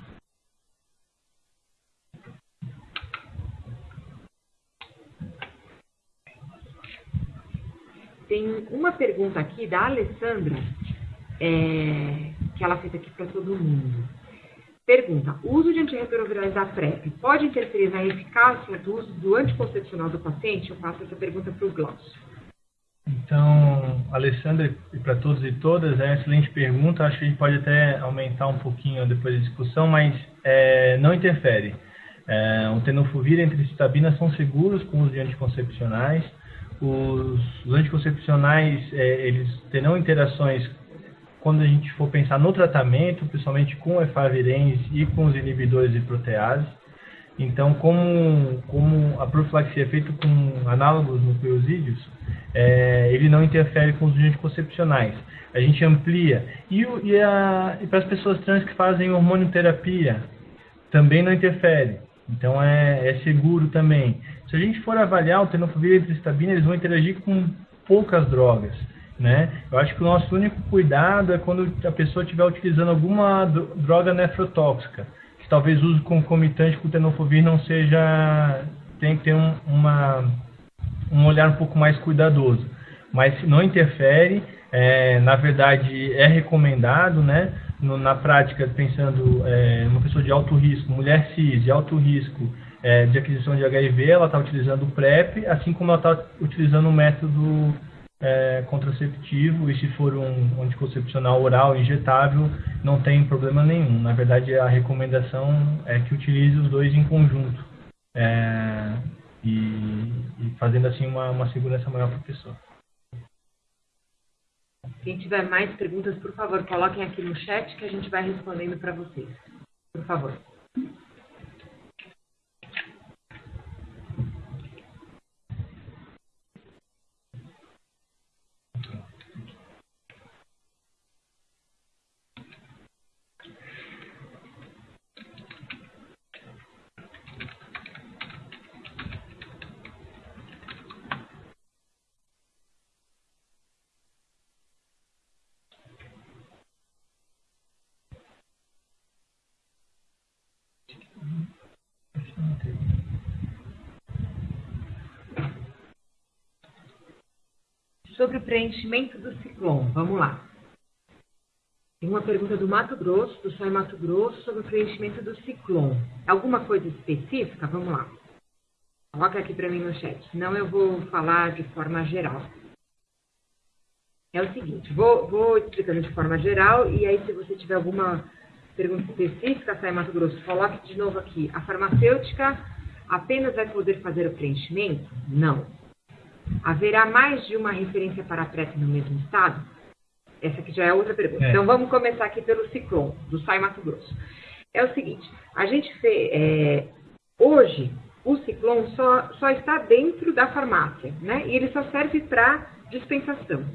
Tem uma pergunta aqui da Alessandra, é, que ela fez aqui para todo mundo. Pergunta: o uso de antirretrovirais da PrEP pode interferir na eficácia do uso do anticoncepcional do paciente? Eu faço essa pergunta para o Glaucio. Então, Alessandra, e para todos e todas, é uma excelente pergunta. Acho que a gente pode até aumentar um pouquinho depois da discussão, mas é, não interfere. É, o tenofovir e a antricitabina são seguros com os anticoncepcionais. Os, anticoncepcionais, é, eles terão interações quando a gente for pensar no tratamento, principalmente com efavirenz e com os inibidores de protease. Então, como, como a profilaxia é feita com análogos nucleosídeos, é, ele não interfere com os anticoncepcionais. A gente amplia. E, e, e para as pessoas trans que fazem hormonioterapia, também não interfere. Então, é, é seguro também. Se a gente for avaliar o tenofovir e a tristabina, eles vão interagir com poucas drogas. Né? Eu acho que o nosso único cuidado é quando a pessoa estiver utilizando alguma droga nefrotóxica talvez o uso concomitante com o tenofovir não seja tem que ter um, uma, um olhar um pouco mais cuidadoso, mas não interfere, é, na verdade é recomendado, né? No, na prática, pensando é, uma pessoa de alto risco, mulher cis de alto risco é, de aquisição de HIV, ela está utilizando o PrEP, assim como ela está utilizando o método é, contraceptivo e se for um anticoncepcional oral injetável, não tem problema nenhum. Na verdade, a recomendação é que utilize os dois em conjunto é, e, e, fazendo assim uma, uma segurança maior para a pessoa. Quem tiver mais perguntas, por favor, coloquem aqui no chat que a gente vai respondendo para vocês. Por favor. Sobre o preenchimento do ciclone. Vamos lá. Tem uma pergunta do Mato Grosso, do Sai Mato Grosso, sobre o preenchimento do ciclone. Alguma coisa específica? Vamos lá. Coloca aqui para mim no chat, senão eu vou falar de forma geral. É o seguinte, vou, vou explicando de forma geral e aí se você tiver alguma pergunta específica, Sai Mato Grosso, coloque de novo aqui. A farmacêutica apenas vai poder fazer o preenchimento? Não. Haverá mais de uma referência para a PrEP no mesmo estado? Essa aqui já é outra pergunta. É. Então vamos começar aqui pelo ciclone, do Sai Mato Grosso. É o seguinte, a gente fez, é, hoje o ciclone só, só está dentro da farmácia, né? E ele só serve para dispensação.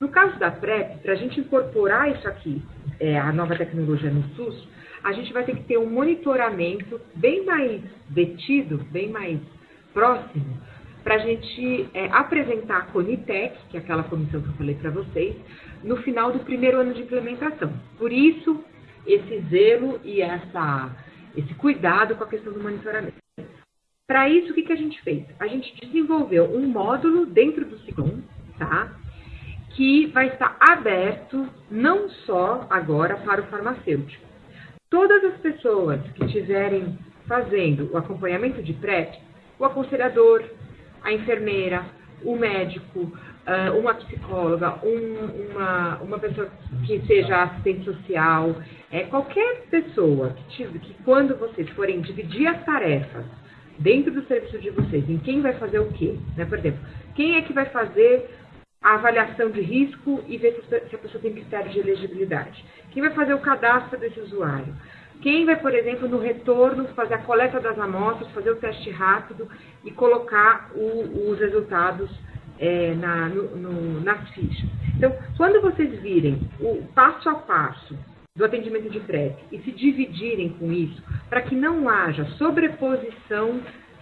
No caso da PrEP, para a gente incorporar isso aqui, é, a nova tecnologia no SUS, a gente vai ter que ter um monitoramento bem mais detido, bem mais próximo para a gente é, apresentar a Conitec, que é aquela comissão que eu falei para vocês, no final do primeiro ano de implementação. Por isso, esse zelo e essa, esse cuidado com a questão do monitoramento. Para isso, o que, que a gente fez? A gente desenvolveu um módulo dentro do Ciclone, tá? Que vai estar aberto não só agora para o farmacêutico. Todas as pessoas que estiverem fazendo o acompanhamento de PrEP, o aconselhador, a enfermeira, o médico, ah, uma psicóloga, um, uma, uma pessoa que seja assistente social, é, qualquer pessoa que, tive, que quando vocês forem dividir as tarefas dentro do serviço de vocês, em quem vai fazer o quê, né? Por exemplo, quem é que vai fazer a avaliação de risco e ver se a pessoa tem critério de elegibilidade? Quem vai fazer o cadastro desse usuário? Quem vai, por exemplo, no retorno, fazer a coleta das amostras, fazer o teste rápido e colocar o, os resultados é, na, no, no, nas fichas. Então, quando vocês virem o passo a passo do atendimento de PrEP e se dividirem com isso, para que não haja sobreposição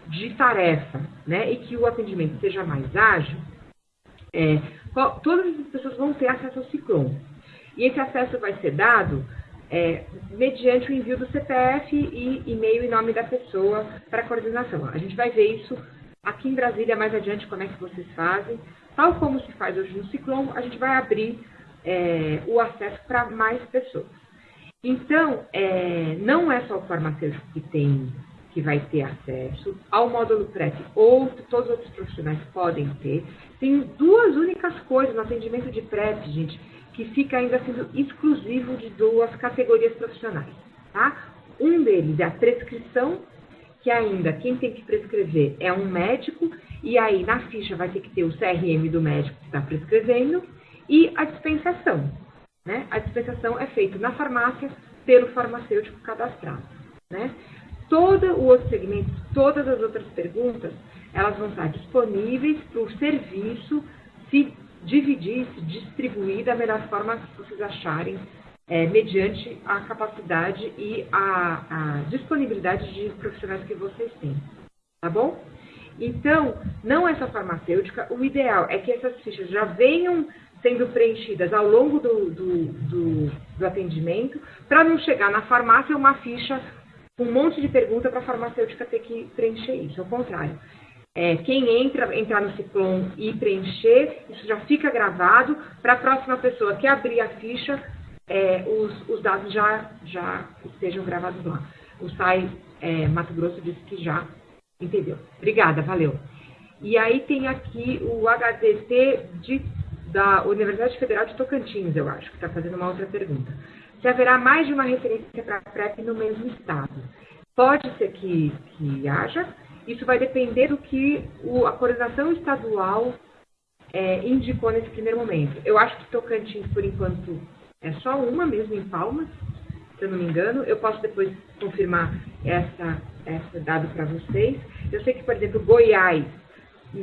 de tarefa, né, e que o atendimento seja mais ágil, é, todas as pessoas vão ter acesso ao Ciclone. E esse acesso vai ser dado é, mediante o envio do CPF e e-mail e nome da pessoa para coordenação. A gente vai ver isso aqui em Brasília mais adiante, como é que vocês fazem. Tal como se faz hoje no Ciclone, a gente vai abrir é, o acesso para mais pessoas. Então, é, não é só o farmacêutico que tem que vai ter acesso, ao módulo PrEP outro, todos os outros profissionais podem ter. Tem duas únicas coisas no atendimento de PrEP, gente, que fica ainda sendo exclusivo de duas categorias profissionais, tá? Um deles é a prescrição, que ainda quem tem que prescrever é um médico, e aí na ficha vai ter que ter o CRM do médico que está prescrevendo, e a dispensação. Né? A dispensação é feita na farmácia pelo farmacêutico cadastrado. Né? todo o outro segmento, todas as outras perguntas, elas vão estar disponíveis para o serviço se dividir, distribuir da melhor forma que vocês acharem, é, mediante a capacidade e a, a disponibilidade de profissionais que vocês têm. Tá bom? Então, não é só farmacêutica, o ideal é que essas fichas já venham sendo preenchidas ao longo do, do, do, do atendimento, para não chegar na farmácia uma ficha um monte de pergunta para a farmacêutica ter que preencher isso. Ao contrário, é, quem entra, entrar no Ciclone e preencher, isso já fica gravado para a próxima pessoa que abrir a ficha, é, os, os, dados já, já estejam gravados lá. O SAI é, Mato Grosso disse que já entendeu. Obrigada, valeu. E aí tem aqui o HDT de, da Universidade Federal de Tocantins, eu acho, que está fazendo uma outra pergunta se haverá mais de uma referência para a PrEP no mesmo estado. Pode ser que, que haja, isso vai depender do que o, a coordenação estadual é, indicou nesse primeiro momento. Eu acho que Tocantins, por enquanto, é só uma mesmo em Palmas, se eu não me engano. Eu posso depois confirmar essa, essa dado para vocês. Eu sei que, por exemplo, Goiás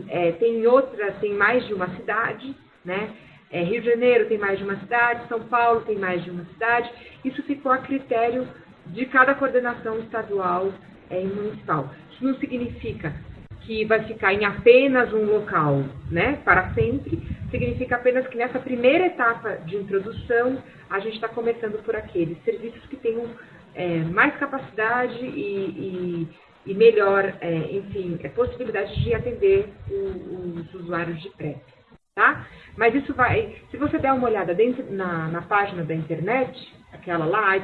é, tem outra, tem mais de uma cidade, né? É, Rio de Janeiro tem mais de uma cidade, São Paulo tem mais de uma cidade. Isso ficou a critério de cada coordenação estadual é, e municipal. Isso não significa que vai ficar em apenas um local né, para sempre, significa apenas que nessa primeira etapa de introdução, a gente está começando por aqueles serviços que tenham é, mais capacidade e, e, e melhor, é, enfim, é, possibilidade de atender o, os usuários de PrEP tá? Mas isso vai, se você der uma olhada dentro na, na página da internet, aquela lá,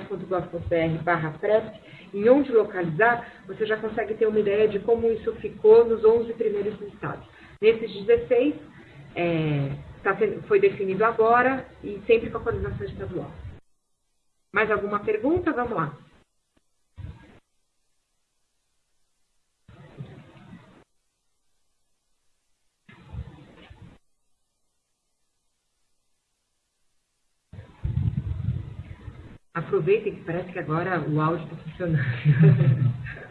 barra PrEP, em onde localizar, você já consegue ter uma ideia de como isso ficou nos 11 primeiros estados. Nesses 16, é, tá, foi definido agora e sempre com a coordenação estadual. Mais alguma pergunta? Vamos lá. Aproveitem que parece que agora o áudio está funcionando.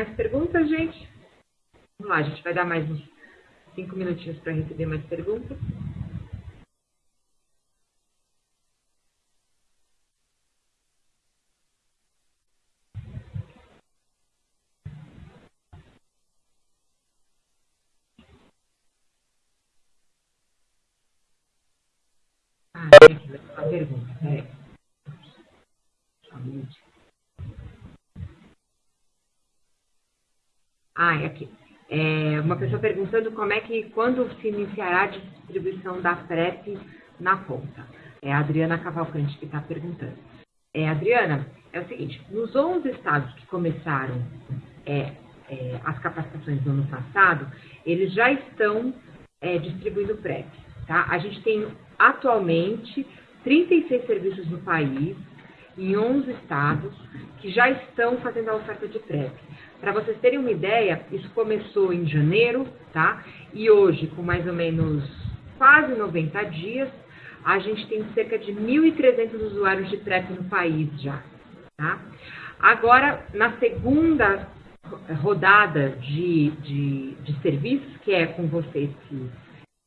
Mais perguntas, gente? Vamos lá, a gente vai dar mais uns cinco minutinhos para receber mais perguntas. Ah, aqui, a pergunta. Peraí. Só um minutinho. Ah, é aqui. É uma pessoa perguntando como é que, quando se iniciará a distribuição da PrEP na ponta. É a Adriana Cavalcante que está perguntando. É, Adriana, é o seguinte, nos 11 estados que começaram é, é, as capacitações no ano passado, eles já estão é, distribuindo PrEP. Tá? A gente tem atualmente 36 serviços no país, em 11 estados, que já estão fazendo a oferta de PrEP. Para vocês terem uma ideia, isso começou em janeiro, tá? E hoje, com mais ou menos quase 90 dias, a gente tem cerca de 1.300 usuários de PrEP no país já, tá? Agora, na segunda rodada de, de, de serviços, que é com vocês que,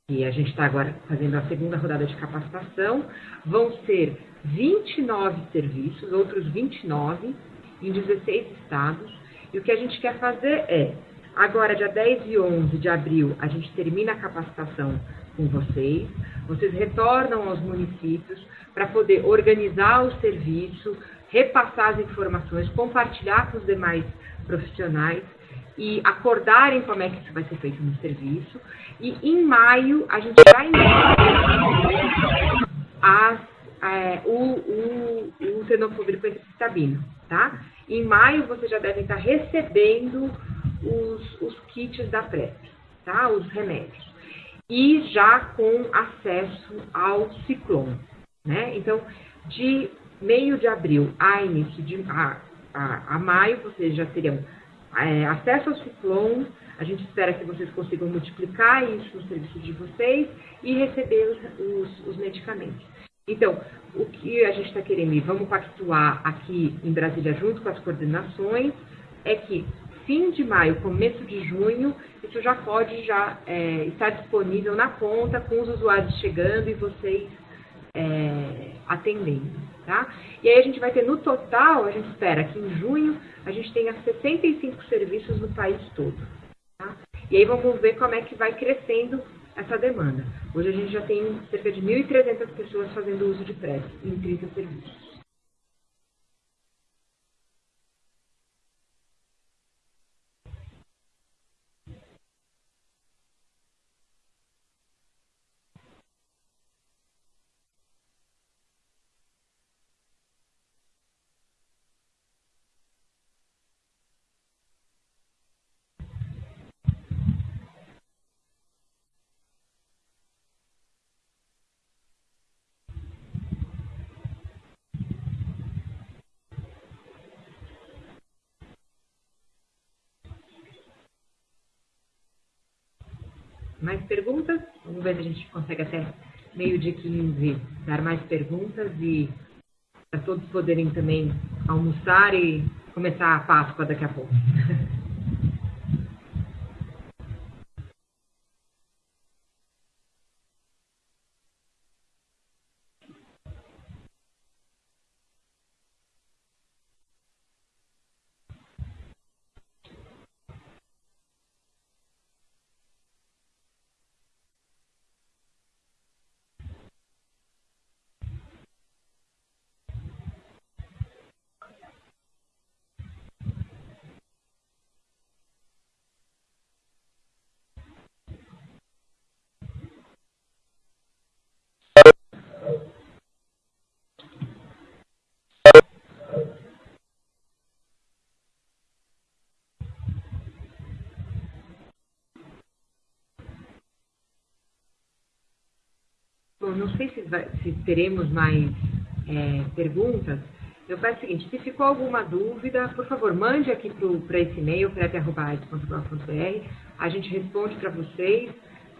que a gente está agora fazendo a segunda rodada de capacitação, vão ser 29 serviços, outros 29, em 16 estados. E o que a gente quer fazer é, agora, dia 10 e 11 de abril, a gente termina a capacitação com vocês, vocês retornam aos municípios para poder organizar o serviço, repassar as informações, compartilhar com os demais profissionais e acordarem como é que isso vai ser feito no serviço. E em maio a gente vai as, é, o, o, o com citabino, tá? Em maio vocês já devem estar recebendo os, os kits da PrEP, tá? Os remédios. E já com acesso ao ciclone, né? Então, de meio de abril a início de a, a, a maio, vocês já terão é, acesso ao ciclone. A gente espera que vocês consigam multiplicar isso no serviço de vocês e receber os, os, os medicamentos. Então, o que a gente está querendo e vamos pactuar aqui em Brasília junto com as coordenações é que fim de maio, começo de junho, isso já pode já é, estar disponível na conta com os usuários chegando e vocês é, atendendo, tá? E aí a gente vai ter no total, a gente espera que em junho a gente tenha 65 serviços no país todo, tá? E aí vamos ver como é que vai crescendo essa demanda. Hoje a gente já tem cerca de 1.300 pessoas fazendo uso de PrEP em 30 serviços. Mais perguntas? Vamos ver se a gente consegue até meio de 15 dar mais perguntas e para todos poderem também almoçar e começar a Páscoa daqui a pouco. Bom, não sei se, vai, se teremos mais é, perguntas. Eu peço o seguinte, se ficou alguma dúvida, por favor, mande aqui para esse e-mail, prep.gov.br. A gente responde para vocês,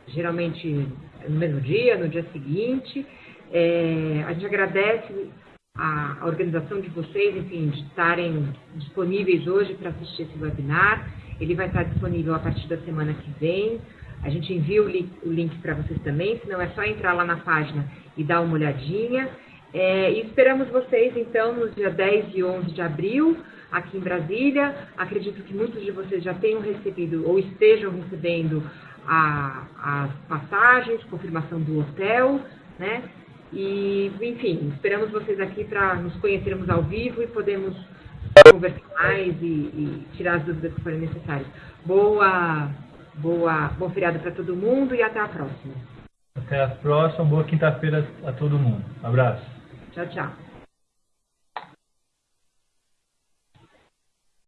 geralmente no mesmo dia, no dia seguinte. É, a gente agradece a, a, organização de vocês, enfim, de estarem disponíveis hoje para assistir esse webinar. Ele vai estar disponível a partir da semana que vem. A gente envia o link, link para vocês também, senão é só entrar lá na página e dar uma olhadinha. É, e esperamos vocês, então, nos dias 10 e 11 de abril, aqui em Brasília. Acredito que muitos de vocês já tenham recebido ou estejam recebendo a, as passagens, confirmação do hotel, né? E, enfim, esperamos vocês aqui para nos conhecermos ao vivo e podemos conversar mais e, e tirar as dúvidas que forem necessárias. Boa Boa, bom feriado para todo mundo e até a próxima. Até a próxima, boa quinta-feira a todo mundo. Abraço. Tchau, tchau.